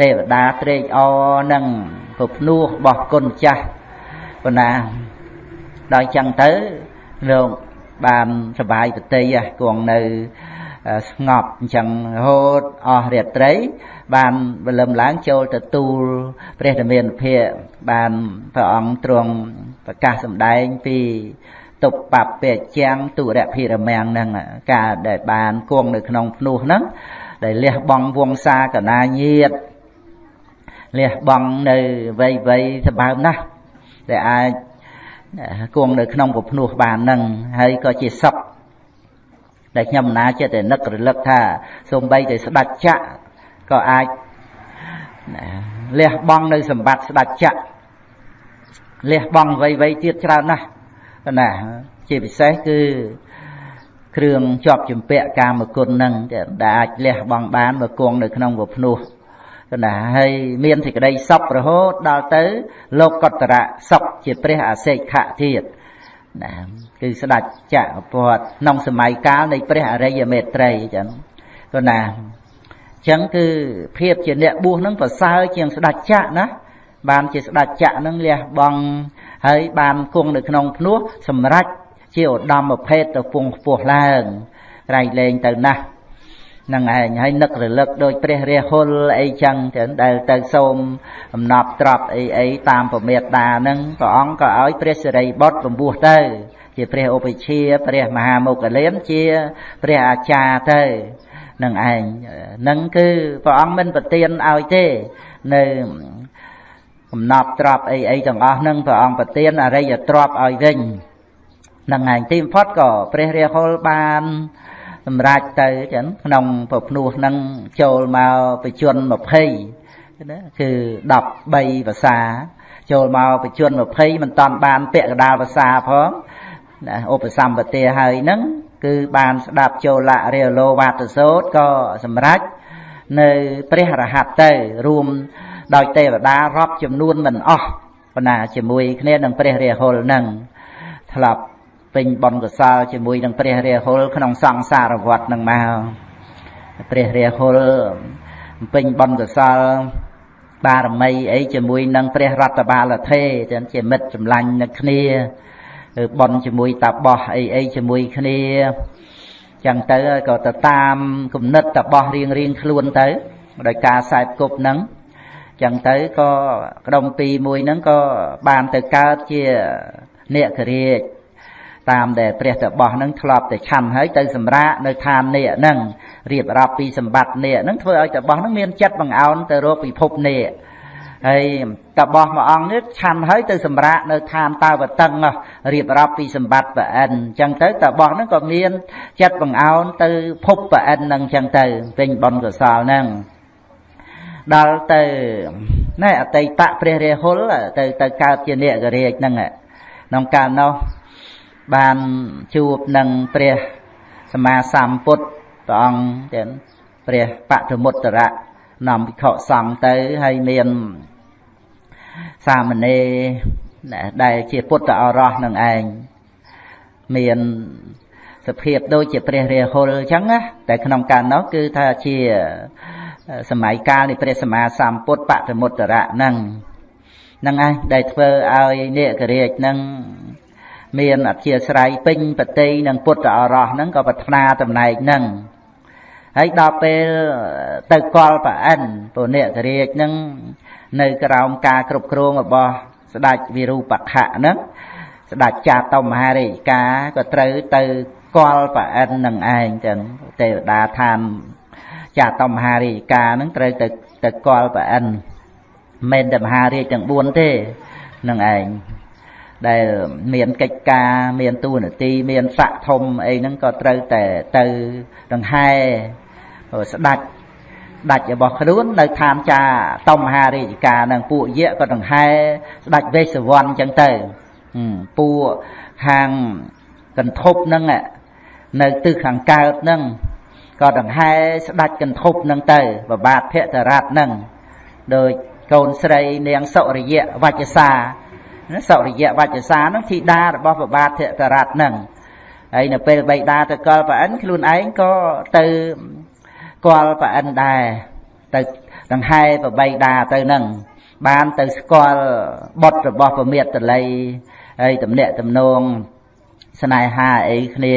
Speaker 1: ទេវតាត្រេកអរនឹងពភ្នោះរបស់គុណចាស់ប៉ុណ្ណាដល់ចឹងទៅ រោគបានសុបាយប្រតិយគង់នៅស្ងប់អញ្ចឹងរហូតអស់រាត្រី បានវលឹមឡើងចូលទទួលព្រះធមានភិយបានព្រះអង្គទ្រង់ប្រកាសសម្ដែងពីទុបបពេជាងទុរភិរមាំងនឹងការដែលបានគង់នៅក្នុងភ្នោះហ្នឹងដែលលះបង់វង្សាកណាញាតលះបង់នៅវ័យវ័យសម្បើមណាស់ដែលអាច គង់នៅក្នុងពភ្នោះបាននឹងហើយក៏ជាសុខដែលខ្ញុំណាចិត្តតែនឹករលឹកថាសូម្បីតែស្ដាច់ចក្រក៏អាចលះបង់នៅសម្បត្តិស្ដាច់ចក្រលះបង់អ្វីៗទៀតច្រើនណាស់ណាជាពិសេសគឺគ្រឿងជាប់ជំពាក់កាមគុណនឹងដែលអាចលះបង់បានមកគង់នៅក្នុងពភ្នោះ ណាហើយមានសេចក្តីសុខរហូតដល់ទៅ លោកកតរៈសុខជាព្រះអសេខៈទៀតណាគឺស្ដេចចក្រពតក្នុងសម័យកាលនៃព្រះអរិយមេត្រីអញ្ចឹងក៏ណាអញ្ចឹងគឺភាពជាអ្នកបួសនឹងប្រសើរជាងស្ដេចចក្រណាបានជាស្ដេចចក្រនឹងលះបង់ហើយបានគង់នៅក្នុងភ្នោះសម្រេចជាឧត្តមភេទទៅពងខ្ពស់ឡើងក្រៃលែងទៅណាស់ នឹងឯងហើយនឹករលឹកដោយព្រះរាហុលអីចឹងចឹងដែលទៅសូមអំណប់ត្រប់អីអីតាមពមេតានឹងព្រះអង្គក៏ឲ្យព្រះសិរីបុត្រពំពោះទៅ ជាព្រះឧបជាព្រះមហាមុគលានជាព្រះអាចារ្យទៅនឹងឯងនឹងគឺព្រះអង្គមិនប្រទានឲ្យទេនៅកំណប់ទ្របអីអីទាំងអស់នឹងព្រះអង្គប្រទានអរិយទ្របឲ្យវិញនឹងឯងទីបំផុតក៏ព្រះរាហុលបាន សម្រាប់ទៅចឹងក្នុងប្រភ្នោះហ្នឹងចូលមកបជន20ណាគឺ13ភាសាចូលមកបជន20មិនតាន់បានពាក្យកដាលភាសាផងណាឧបសម្បទាហើយហ្នឹងគឺបានស្ដាប់ចូលៈរាលោវាទសោតក៏សម្រេចនៅព្រះរហ័តទៅរួមដោយទេវតារាប់ចំនួនមិនអស់ប៉ុន្តែជាមួយគ្នានឹងព្រះរាហុលនឹងធ្លាប់ ពេញបុណ្យកុសលជាមួយនឹងព្រះរាហុលក្នុងសង្សារវដ្តនឹងមកព្រះរាហុលពេញបុណ្យកុសលបារមីអីជាមួយនឹងព្រះរតបាលថេទាំងជាមិត្តចម្លាញ់នឹងគ្នាបន់ជាមួយតាបោះអីអីជាមួយគ្នាចឹងទៅក៏ទៅតាមគំនិតតាបោះរៀងរៀងខ្លួនទៅដោយការខ្សែគប់ហ្នឹងចឹងទៅក៏ក្រុមពីរមួយហ្នឹងក៏បានទៅកើតជានេករាជ តាមដែលព្រះតបោះហ្នឹងធ្លាប់តែឆាន់ហើយទៅសម្រាកនៅឋាននេកហ្នឹងរៀបរាប់ពីសម្បត្តិនេកហ្នឹងធ្វើឲ្យតបោះហ្នឹងមានចិត្តបង្អោនទៅរកពិភពនេកហើយតបោះមួយអង្គនេះឆាន់ហើយទៅសម្រាកនៅឋានតាវតឹងរៀបរាប់ពីសម្បត្តិប្រអិនអញ្ចឹងទៅតបោះហ្នឹងក៏មានចិត្តបង្អោនទៅភពប្រអិនហ្នឹងអញ្ចឹងទៅពេញបុណ្យកុសលហ្នឹងដល់ទៅណែអតីតព្រះរាហុលទៅទៅកើតជានេករាជហ្នឹងក្នុងកាលនោះ បានជួបនឹងព្រះសម្មាសម្ពុទ្ធព្រះអង្គទាំងព្រះបទមុត្តរៈនាំវិខសង្ឃទៅហើយមានសាមណេរដែលជាពុទ្ធអរោះនឹងឯងមានសភាពដូចជាព្រះរាហុលអញ្ចឹងណាតែក្នុងកាលនោះគឺថាជាសម័យកាលនៃព្រះសម្មាសម្ពុទ្ធបតមុត្តរៈហ្នឹងហ្នឹងឯងដែលធ្វើឲ្យនេករាជហ្នឹង មានអធិស្រ័យពេញបតីនឹងពុទ្ធអរោះហ្នឹងក៏ប្រាថ្នាតំណែងហ្នឹងហើយដល់ពេលទៅកលប្រអិនពុនេករាជហ្នឹងនៅក្រោមការគ្រប់គ្រងរបស់ស្ដេចវិរូបខៈហ្នឹងស្ដេចចាតមហារាជការក៏ត្រូវទៅកលប្រអិននឹងឯងចឹងទេវតាឋានចាតមហារាជការហ្នឹងត្រូវទៅទៅកលប្រអិនមិនតែមហារាជទាំង4ទេនឹងឯង ដែលមានកិច្ចការមានតួនាទីមានស័កធំអីហ្នឹងក៏ត្រូវតែទៅដង្ហែស្ដាច់ដាច់របស់ខ្លួននៅឋានចាតមហារាជការនឹងពួកយៈក៏ដង្ហែស្ដាច់វេសវ័នអញ្ចឹងទៅពួកខាងកន្ធប់ហ្នឹងនៅទិសខាងកើតហ្នឹងក៏ដង្ហែស្ដាច់កន្ធប់ហ្នឹងទៅបបាទភក្តរតហ្នឹងដោយកូនស្រីនាងសុរិយៈវច្ចសា សុរិយៈវច្ចសាហ្នឹងធីតារបស់បបាទភក្តរតហ្នឹងហើយនៅពេលបៃតាទៅកលប្រអិនខ្លួនឯងក៏ទៅស្គាល់ប្រអិនដែរទៅដង្ហែប្របីដាទៅនឹងបានទៅស្គាល់បុត្ររបស់ពមាតលីហើយតំណាក់តំណងស្នេហាអីគ្នា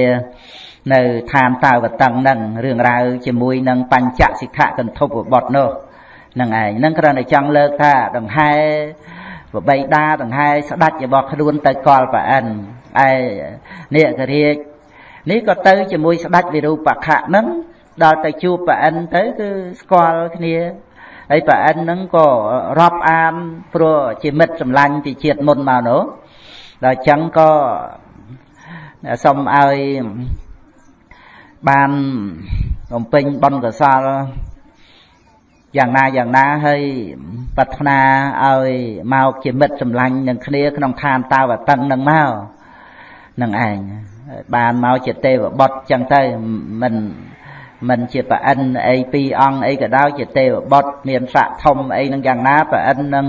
Speaker 1: នៅឋានតាវតឹងហ្នឹងរឿងរ៉ាវជាមួយនឹងបញ្ចសិក្ខកន្ធុបបុត្រនោះហ្នឹងឯងហ្នឹងគ្រាន់តែចង់លើកថាដង្ហែ ប្របីដាដង្ហែស្ដាច់របស់ខ្លួនទៅកលប្រអិនឯនេករាជនេះក៏ទៅជាមួយស្ដាច់វិរូបខៈហ្នឹងដល់ទៅជួបប្រអិនទៅគឺស្គាល់គ្នាហើយប្រអិនហ្នឹងក៏រាប់អានព្រោះជាមិត្តសម្លាញ់ពីជាតិមុនមកនោះដល់អញ្ចឹងក៏សូមឲ្យបានបំពេញបុណ្យកុសល យ៉ាងណាយ៉ាងណាហើយប្រាថ្នាឲ្យមកជាមិត្តសម្លាញ់នឹងគ្នាក្នុងឋានតាវតឹងនឹងមកនឹងឯងបានមកជាទេវបុត្រចឹងទៅមិនមិនជាប្រអិនអីពីរអង្គអីក៏ដោយជាទេវបុត្រមានស័កធំអីនឹងយ៉ាងណាប្រអិននឹង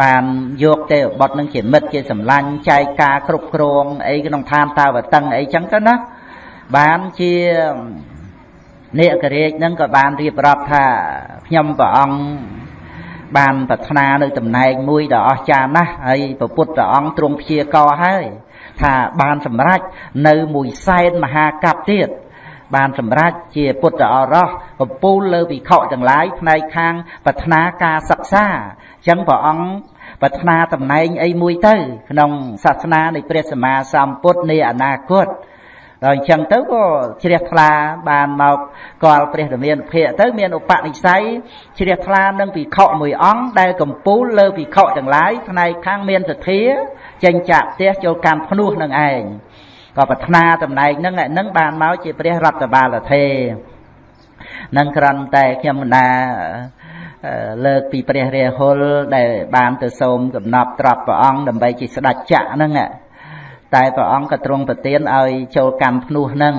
Speaker 1: បានយកទេវបុត្រនឹងជាមិត្តជាសម្លាញ់ចែកការគ្រប់គ្រងអីក្នុងឋានតាវតឹងអីចឹងទៅណាបានជា នេករាជនឹងក៏បានរៀបរាប់ថាខ្ញុំព្រះអង្គបានប្រាថ្នានៅតំណែងមួយដ៏អស្ចារ្យណាស់ហើយព្រះពុទ្ធអង្គទ្រង់ព្យាករហើយថាបានសម្រេចនៅមួយសែនមហាកັບទៀតបានសម្រេចជាពុទ្ធអរោះកំពូលលើវិខទាំងឡាយផ្នែកខាងប្រាថ្នាការសិក្សាអញ្ចឹងព្រះអង្គប្រាថ្នាតំណែងអីមួយទៅ ក្នុងសាសនានៃព្រះសម្មាសម្ពុទ្ធនៃអនាគត ដល់អញ្ចឹងទៅក៏ជ្រះថ្លាបានមកកលព្រះរាមាភិកទៅមានឧបនិស្ស័យជ្រះថ្លានឹងភិក្ខុមួយអង្គដែលកំពូលលើភិក្ខុទាំងឡាយផ្នែកខាងមានសទ្ធាចេញចាក់ផ្ទះចូលកម្មភ្នោះនឹងឯងក៏ប្រាថ្នាតំណែងហ្នឹងហ្នឹងបានមកជាព្រះរដ្ឋបាលថេនឹងក្រំតែខ្ញុំមិនដាលើកពីព្រះរាហុលដែលបានទៅសូមកំណប់ត្រាប់ព្រះអង្គដើម្បីជាស្ដេចចក្រហ្នឹង តែព្រះអង្គក៏ទ្រង់ប្រទានឲ្យចូលកម្មភ្នោះនឹង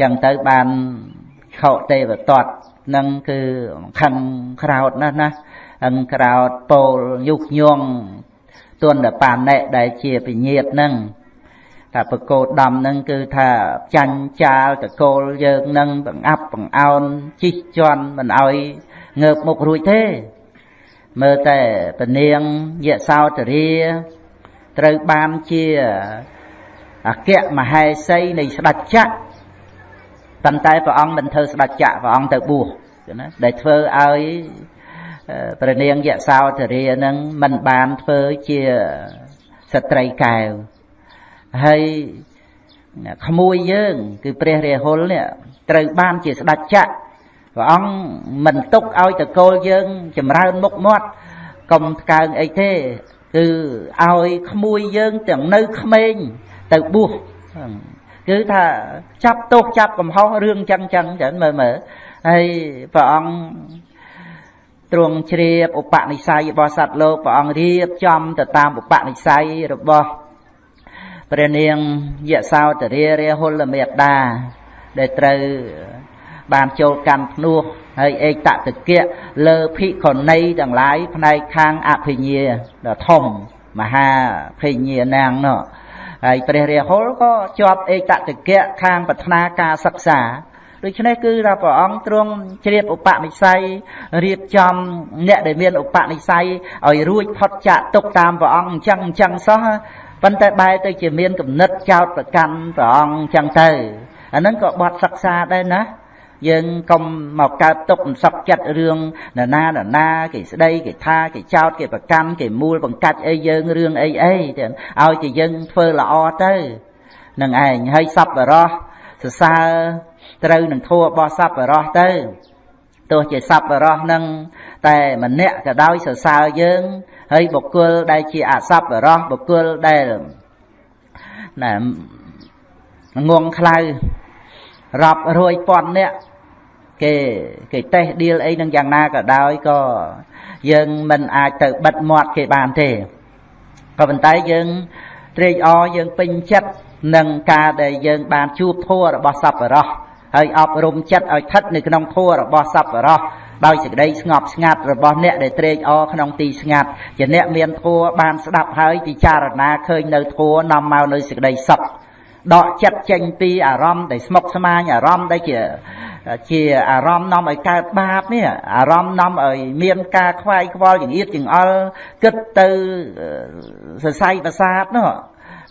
Speaker 1: ចឹងទៅបានខោទេវតតនឹងគឺខឹងក្រោតណាស់ណាអឹងក្រោតពោលយុគញងទុនតបាណិដែលជាពញាតនឹងថាបកោដំនឹងគឺថាចាញ់ចាលតកូលយើងនឹងបង្អាប់បង្អោនជីកជន់មិនអោយងើបមុខរួចទេមើលតែពនាងយសោតរា ត្រូវបានជាអគ្គមហេសីនៃស្ដេចចក្រប៉ុន្តែព្រះអង្គមិនធ្វើស្ដេចចក្រព្រះអង្គទៅបួសណាដែលធ្វើឲ្យព្រះនាងយសោតរានឹងមិនបានធ្វើជាស្ត្រីកែវហើយក្មួយយើង គឺព្រះរាហុលនេះត្រូវបានជាស្ដេចចក្រព្រះអង្គមិនទុកឲ្យតកូលយើង ចម្រើនមុខមាត់កុំថ្កើងអីទេ គឺឲ្យក្មួយយើងទាំងនៅក្មេងទៅបួសគឺថាចាប់ទោសចាប់កំហុសរឿងចឹងចឹងចឹងមើលមើលហើយព្រះអង្គទ្រង់ជ្រាបឧបនិស្ស័យរបស់សត្វលោកព្រះអង្គរៀបចំទៅតាមឧបនិស្ស័យរបស់ព្រះនាងយសោតរារាហុលមេតាដែលត្រូវ បានចូលកម្មភ្នោះហើយឯកតតិកៈលើភិក្ខុណីទាំងឡាយផ្នែកខាងអភិញ្ញាដ៏ធំមហាភិញ្ញាណាងនោះហើយព្រះរាហុលក៏ជាប់ឯកតតិកៈខាងប្រាថ្នាការសិក្សាដូច្នេះគឺថាព្រះអង្គទ្រង់ជ្រាបឧបនិស្ស័យរៀបចំអ្នកដែលមានឧបនិស្ស័យឲ្យរួចផុតចាកទុកតាមព្រះអង្គអញ្ចឹងអញ្ចឹងសោះប៉ុន្តែបែរទៅជាមានគំនិតចោតប្រកាន់ព្រះអង្គអញ្ចឹងទៅអាហ្នឹងក៏បត់សិក្សាដែរណា យើងកុំមកកើតទុកសក់ចិត្តរឿងនរណានរណាគេស្ដីគេថាគេចោទគេប្រកាន់គេមូលបង្កាច់អីយើងរឿងអីអីទៅឲ្យតែយើងធ្វើល្អទៅនឹងឯងហើយសប្បរោះសរសើរត្រូវនឹងធัวរបស់សប្បរោះទៅទោះជាសប្បរោះនឹងតែម្នាក់ក៏ដោយសរសើរយើងហើយបុគ្គលដែលជាអសប្បរោះបុគ្គលដែលណាងងខ្លៅរាប់រយពាន់នាក់ គេគេតេះឌីលអីនឹងយ៉ាងណាក៏ដោយក៏យើងមិនអាចទៅបិទមាត់គេបានទេក៏ប៉ុន្តែយើងត្រេកអរយើងពេញចិត្តនឹងការដែលយើងបានជួបធัวរបស់សប្បុរសហើយអប់រំចិត្តឲ្យស្ថិតនៅក្នុងធัวរបស់សប្បុរសដោយសេចក្តីស្ងប់ស្ងាត់របស់អ្នកដែលត្រេកអរក្នុងទីស្ងាត់ជាអ្នកមានធัวបានស្ដាប់ហើយពិចារណាឃើញនៅធัวនាំមកនៅសេចក្តីសុខដកចិត្តចេញពីអារម្មណ៍ដែលស្មុគស្មាញអារម្មណ៍ដែលជា ជាអារម្មណ៍នាំឲ្យកើតបាបនេះអារម្មណ៍នាំឲ្យមានការខ្វាយខ្វល់ចង្អៀតចង្អល់គិតទៅសរសៃប្រសាទនោះ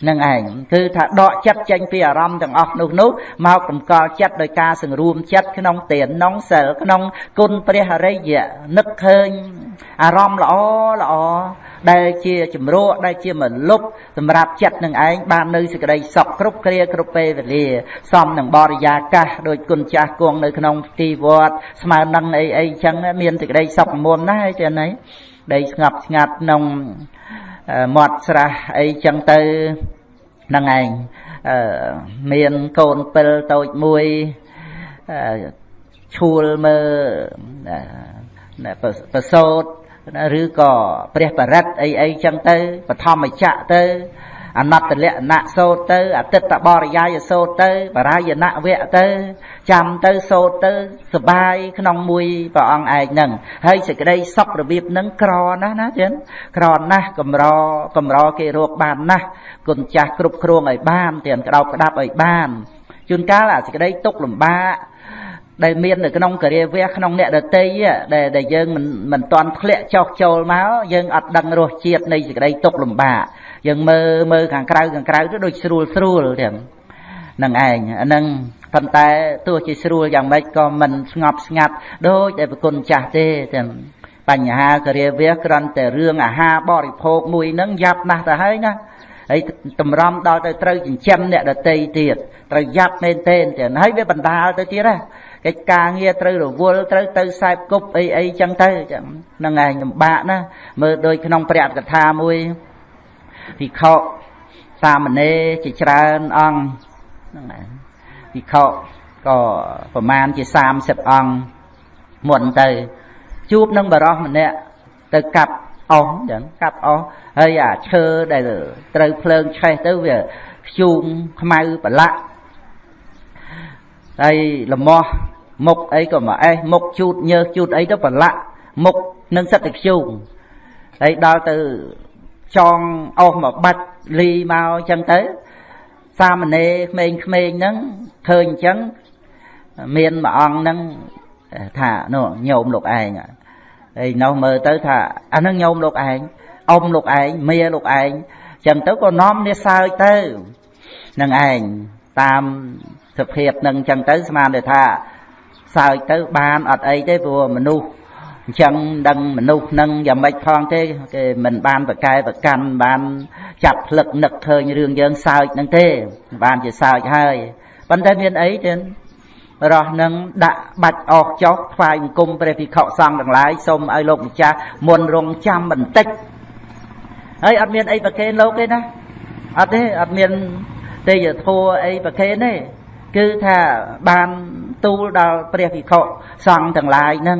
Speaker 1: នឹងឯងគឺថាដកចិត្តចេញពីអារម្មណ៍ទាំងអស់នោះនោះមកតម្កល់ចិត្តដោយការសង្រួមចិត្តក្នុងទានក្នុងសិលក្នុងគុណព្រះអរិយនឹកឃើញអារម្មណ៍ល្អល្អ ដែលជាជំរកដែលជាមលុបសម្រាប់ចិត្តនឹងឯងបាននៅសេចក្តីសុខគ្រប់គ្រាគ្រប់ពេលវេលាសមនឹងបរិយាកាសដោយគុណចាស់គង់នៅក្នុងទីវត្តស្មើនឹងអីអីចឹងមានសេចក្តីសុខមុំណាស់ទេណៃដីស្ងប់ស្ងាត់ក្នុងមាត់ស្រះអីចឹងទៅហ្នឹងឯងមានកូនពិលតូចមួយឈួលមើលប្រសោត ឬក៏ព្រះបរិត្តអីអីចឹងទៅបឋមចៈទៅអនត្តលក្ខណៈសោតទៅអតិតបរិយាយសោតទៅបរាយណៈវៈទៅចាំទៅសោតទៅសបាយក្នុងមួយព្រះអង្គឯងហ្នឹងហើយសេចក្តីសុខរបៀបហ្នឹងក្រណាស់ណាចឹងក្រណាស់កំរកំរគេរកបានណាស់គុណចាស់គ្រប់គ្រងឲ្យបានទាំងក្តោបក្តាប់ឲ្យបានជួនកាលអាសេចក្តីទុកលំបាក ដែលមាននៅក្នុងការាវះក្នុងអ្នកដតីដែលដែលយើងមិនមិនទាន់ធ្លាក់ចុះចូលមកយើងអត់ដឹងរសជាតិនៃសេចក្តីទុកលំបាកយើងមើលមើលខាងក្រៅខាងក្រៅទៅដូចស្រួលស្រួលទាំងនឹងឯងអានឹងប៉ុន្តែទោះជាស្រួលយ៉ាងម៉េចក៏មិនស្ងប់ស្ងាត់ដូចដែលប្រគុណចាស់ទេទាំងបញ្ហាការាវះគ្រាន់តែរឿងអាហារបរិភោគមួយហ្នឹងយ៉ាប់ណាស់ទៅហើយណាហើយតម្រាំដល់ទៅត្រូវចិញ្ចឹមអ្នកដតីទៀតត្រូវយ៉ាប់មែនទេទាំងហើយវាបណ្ដាលទៅទៀតណា កិច្ចការងារត្រូវរវល់ត្រូវទៅខ្សែគប់អីអីចឹងទៅចឹងហ្នឹងឯងលំបាកណាមើលដូចក្នុងព្រះកថាមួយភិក្ខុសាមណេរជាច្រើនអង្គហ្នឹងឯងភិក្ខុក៏ប្រមាណជា30អង្គមុនទៅ ជួបនឹងបរោះម្នាក់ទៅកាប់អស់ចឹងកាប់អស់ហើយអាឈើដែលត្រូវភ្លើងឆេះទៅវាខ្ជូងខ្មៅប្រឡាក់ ហើយលមាស់មុខអីក៏មកអេះមុខជូតញើសជូតអីទៅប្រឡាក់មុខនឹងសិតតែខ្ជូងហើយដល់ទៅចងអស់មកបាច់លីមកអញ្ចឹងទៅសាមណេរក្មេងៗហ្នឹងឃើញអញ្ចឹងមានមួយអង្គហ្នឹងថានោះញោមលោកឯងហើយនោះមើលទៅថាអាហ្នឹងញោមលោកឯងអ៊ំលោកឯងមាលោកឯងចឹងទៅក៏នាំនេះសើចទៅនឹងឯងតាម សភាពនឹងចឹងទៅស្មានតែថាសើចទៅបានអត់អីទេព្រោះមនុស្សអញ្ចឹងដឹងមនុស្សនឹងយ៉ាងម៉េចផងទេគេមិនបានប្រកែប្រកាន់បានចាប់ផ្លឹកនឹកឃើញរឿងយើងសើចនឹងទេ បានជាសើចហើយប៉ុន្តែមានអីទេរស់នឹងដាក់បាច់អស់ចុះថ្វាយអង្គមព្រះភិក្ខុសង្ឃទាំងឡាយសូមឲ្យលោកម្ចាស់មុនរងចាំបន្តិចហើយអត់មានអីប្រកេនលោកទេណាអត់ទេអត់មានទេយធัวអីប្រកេនទេ គឺថាបានទូលដល់ព្រះភិក្ខុសង្ឃទាំងឡាយហ្នឹង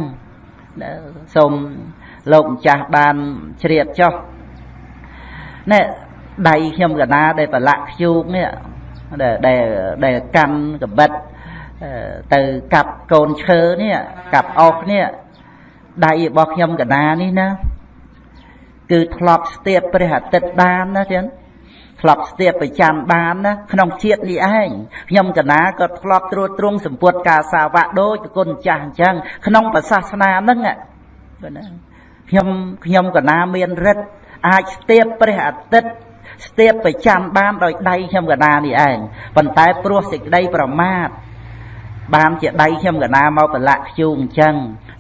Speaker 1: សូមលោកម្ចាស់បានជ្រាបចុះណែដៃខ្ញុំកណាដែលប្រឡាក់ខ្ជូកនេះដែលដែលកាន់កបិតទៅកាប់កូនឈើនេះកាប់អុសនេះដៃរបស់ខ្ញុំកណានេះណាគឺធ្លាប់ស្ទាបព្រះអាទិត្យបានណាចឹង ធ្លាប់ស្ទាបប្រចាំបានណាក្នុងជាតិនេះឯងខ្ញុំកណាក៏ធ្លាប់ត្រួតត្រងសម្ពុតការសាវៈដូចគុណចាស់អញ្ចឹងក្នុងប្រសាសនាហ្នឹងបាទណាខ្ញុំខ្ញុំកណាមានរិទ្ធអាចស្ទាបព្រះអាទិត្យស្ទាបប្រចាំបានដោយដៃខ្ញុំកណានេះឯងប៉ុន្តែព្រោះសេចក្តីប្រមាទបានជាដៃខ្ញុំកណាមកប្រឡាក់ខ្ជូងអញ្ចឹង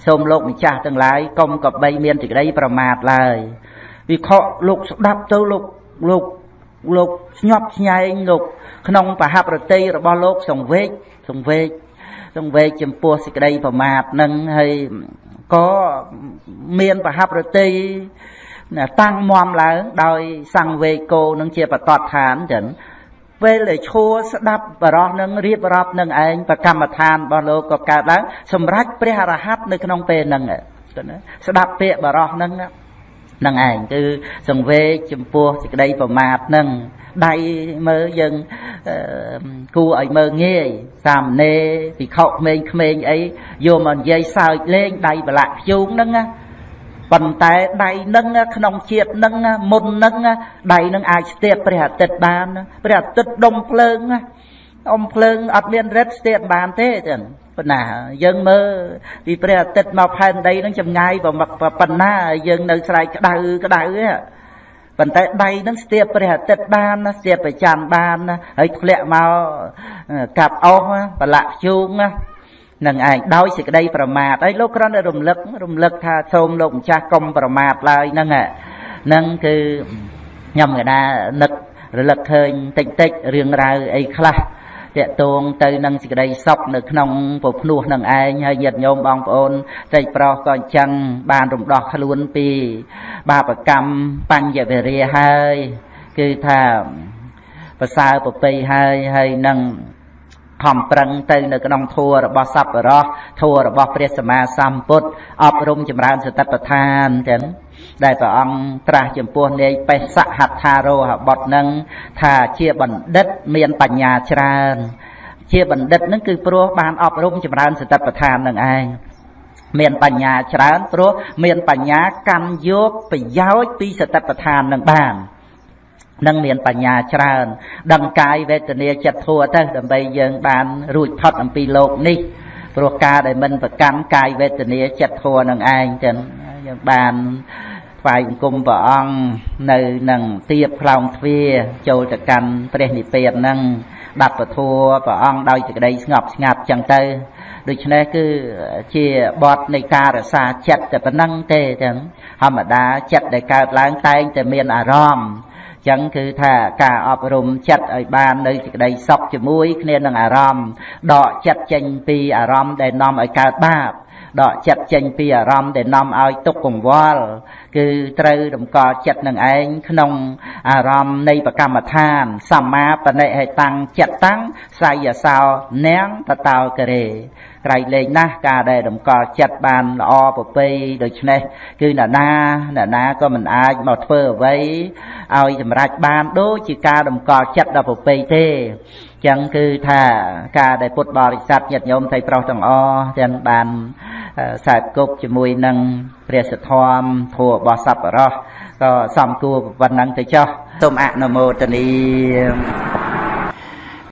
Speaker 1: សូមលោកម្ចាស់ទាំងឡាយកុំក៏បីមានសេចក្តីប្រមាទឡើយវិខលោកស្ដាប់ទៅលោកលោក លោកស្ញប់ស្ញែងលោកក្នុងបហប្រតិរបស់លោកសង្វេកសង្វេកសង្វេកចំពោះសេចក្តីប្រមាទនឹងហើយក៏មានបហប្រតិតាំងមមឡើងដោយសង្វេកោនឹងជាបតតឋានចឹងពេលដែលឈួរស្ដាប់បរោះនឹងរៀបរាប់នឹងឯងប្រកម្មដ្ឋានរបស់លោកក៏កើតឡើងសម្រាប់ព្រះអរហន្តនៅក្នុងពេលហ្នឹងស្ដាប់ពាក្យបរោះហ្នឹង នឹងឯងគឺសង្វេគចំពោះសេចក្តីប្រមាទនឹងដៃមើលយើងគួរឲ្យមើលងាយសាមណេរភិក្ខុក្មេងក្មេងអីយកមកនិយាយសើចលេងដៃប្រឡាក់ខ្ជូងហ្នឹងណាប៉ុន្តែដៃនឹងក្នុងជាតិនឹងមុននឹងដៃនឹងអាចស្ទាបព្រះអាទិត្យបានព្រះអាទិត្យដុំភ្លើង អុំភ្លើងអត់មានរិទ្ធស្ទាបបានទេចឹងប៉ុណ្ណាយើងមើលពីព្រះអាទិត្យមកផែនដីនឹងចម្ងាយប៉ុណ្ណាយើងនៅស្រែកក្តៅក្តៅប៉ុន្តែដៃនឹងស្ទាបព្រះអាទិត្យបានស្ទាបប្រចាំបានហើយធ្លាក់មកកាប់អស់ប្រឡាក់ជូងនឹងឯងដោយសេចក្តីប្រមាទហើយលោកគ្រាន់តែរំលឹករំលឹកថាសូមលោកម្ចាស់កុំប្រមាទឡើយហ្នឹងហ្នឹងគឺខ្ញុំកណានឹករលឹកឃើញតិចតិចរឿងរ៉ាវអីខ្លះ តកតងទៅនឹងសេចក្តីសុខនៅក្នុងពភ្នោះនឹងឯងហើយញាតិញោមបងប្អូនតែប្រុសក៏អញ្ចឹងបានរំដោះខ្លួនពី បាបកម្មបញ្ញវេរាហើយគឺថាប្រសើរប្រពៃហើយហើយនឹង ខំប្រឹងទៅនៅក្នុងធัวរបស់សัพពរោះធัวរបស់ព្រះសម្មាសម្ពុទ្ធអប់រំចម្រើនសតិប្បដ្ឋានចឹងដែលព្រះអង្គត្រាស់ចំពោះនាយបេសហដ្ឋារោហបុត្រនឹងថាជាបណ្ឌិតមានបញ្ញាច្រើន ជាបណ្ឌិតនឹងគឺព្រោះបានអប់រំចម្រើនសតិប្បដ្ឋាននឹងឯងមានបញ្ញាច្រើនព្រោះមានបញ្ញាកម្មយកប្រយោជន៍ពីសតិប្បដ្ឋាននឹងបាន នឹងមានបញ្ញាច្រើនដឹងកាយវេទនាចិត្តធัวទៅដើម្បីយើងបានរួចផុតអំពីលោកនេះព្រោះការដែលមិនប្រកាន់កាយវេទនាចិត្តធัวនឹងឯងចឹងយើងបានថ្វាយបង្គំព្រះអង្គនៅនឹងទៀបខ្លោងទ្វាចូលទៅកាន់ព្រះនិព្វានហ្នឹងដាប់ពធัวព្រះអង្គដោយសេចក្តីស្ងប់ស្ងាត់ចឹងទៅដូច្នេះគឺជាបទនៃការរសាចិត្តតែប៉ុណ្ណឹងទេចឹងធម្មតាចិត្តដែលកើតឡើងតែងតែមានអារម្មណ៍ ចឹងគឺថាការអប់រំចិត្តឲ្យបាននៅសេចក្តីសុខជាមួយគ្នានឹងអារម្មណ៍ដកចិត្តចេញពីអារម្មណ៍ដែលនាំឲ្យកើតបាប ដកចិត្តចេញពីអារម្មណ៍ដែលនាំឲ្យទុកកង្វល់គឺត្រូវតម្កល់ចិត្តនឹងឯងក្នុងអារម្មណ៍នៃបកម្មដ្ឋានសម្មាបនិហេតាំងចិត្តតាំងសាយសោនាងតតោករេក្រៃលែងណាស់ការដែលតម្កល់ចិត្តបានល្អប្រពៃដូច្នេះគឺអ្នកណាអ្នកណាក៏មិនអាចមកធ្វើអ្វីឲ្យសម្រេចបានដូចជាការតម្កល់ចិត្តដល់ប្រពៃទេ ចឹងគឺថាការដែលពុទ្ធបរិស័ទញាតិញោមថៃប្រុសទាំងអស់ទាំងបានខ្សែគប់ជាមួយនឹងព្រះសទ្ធមធัวរបស់សប្បុរសក៏សំគួរប៉ុណ្ណឹងទៅចុះសូមអនុមោទនា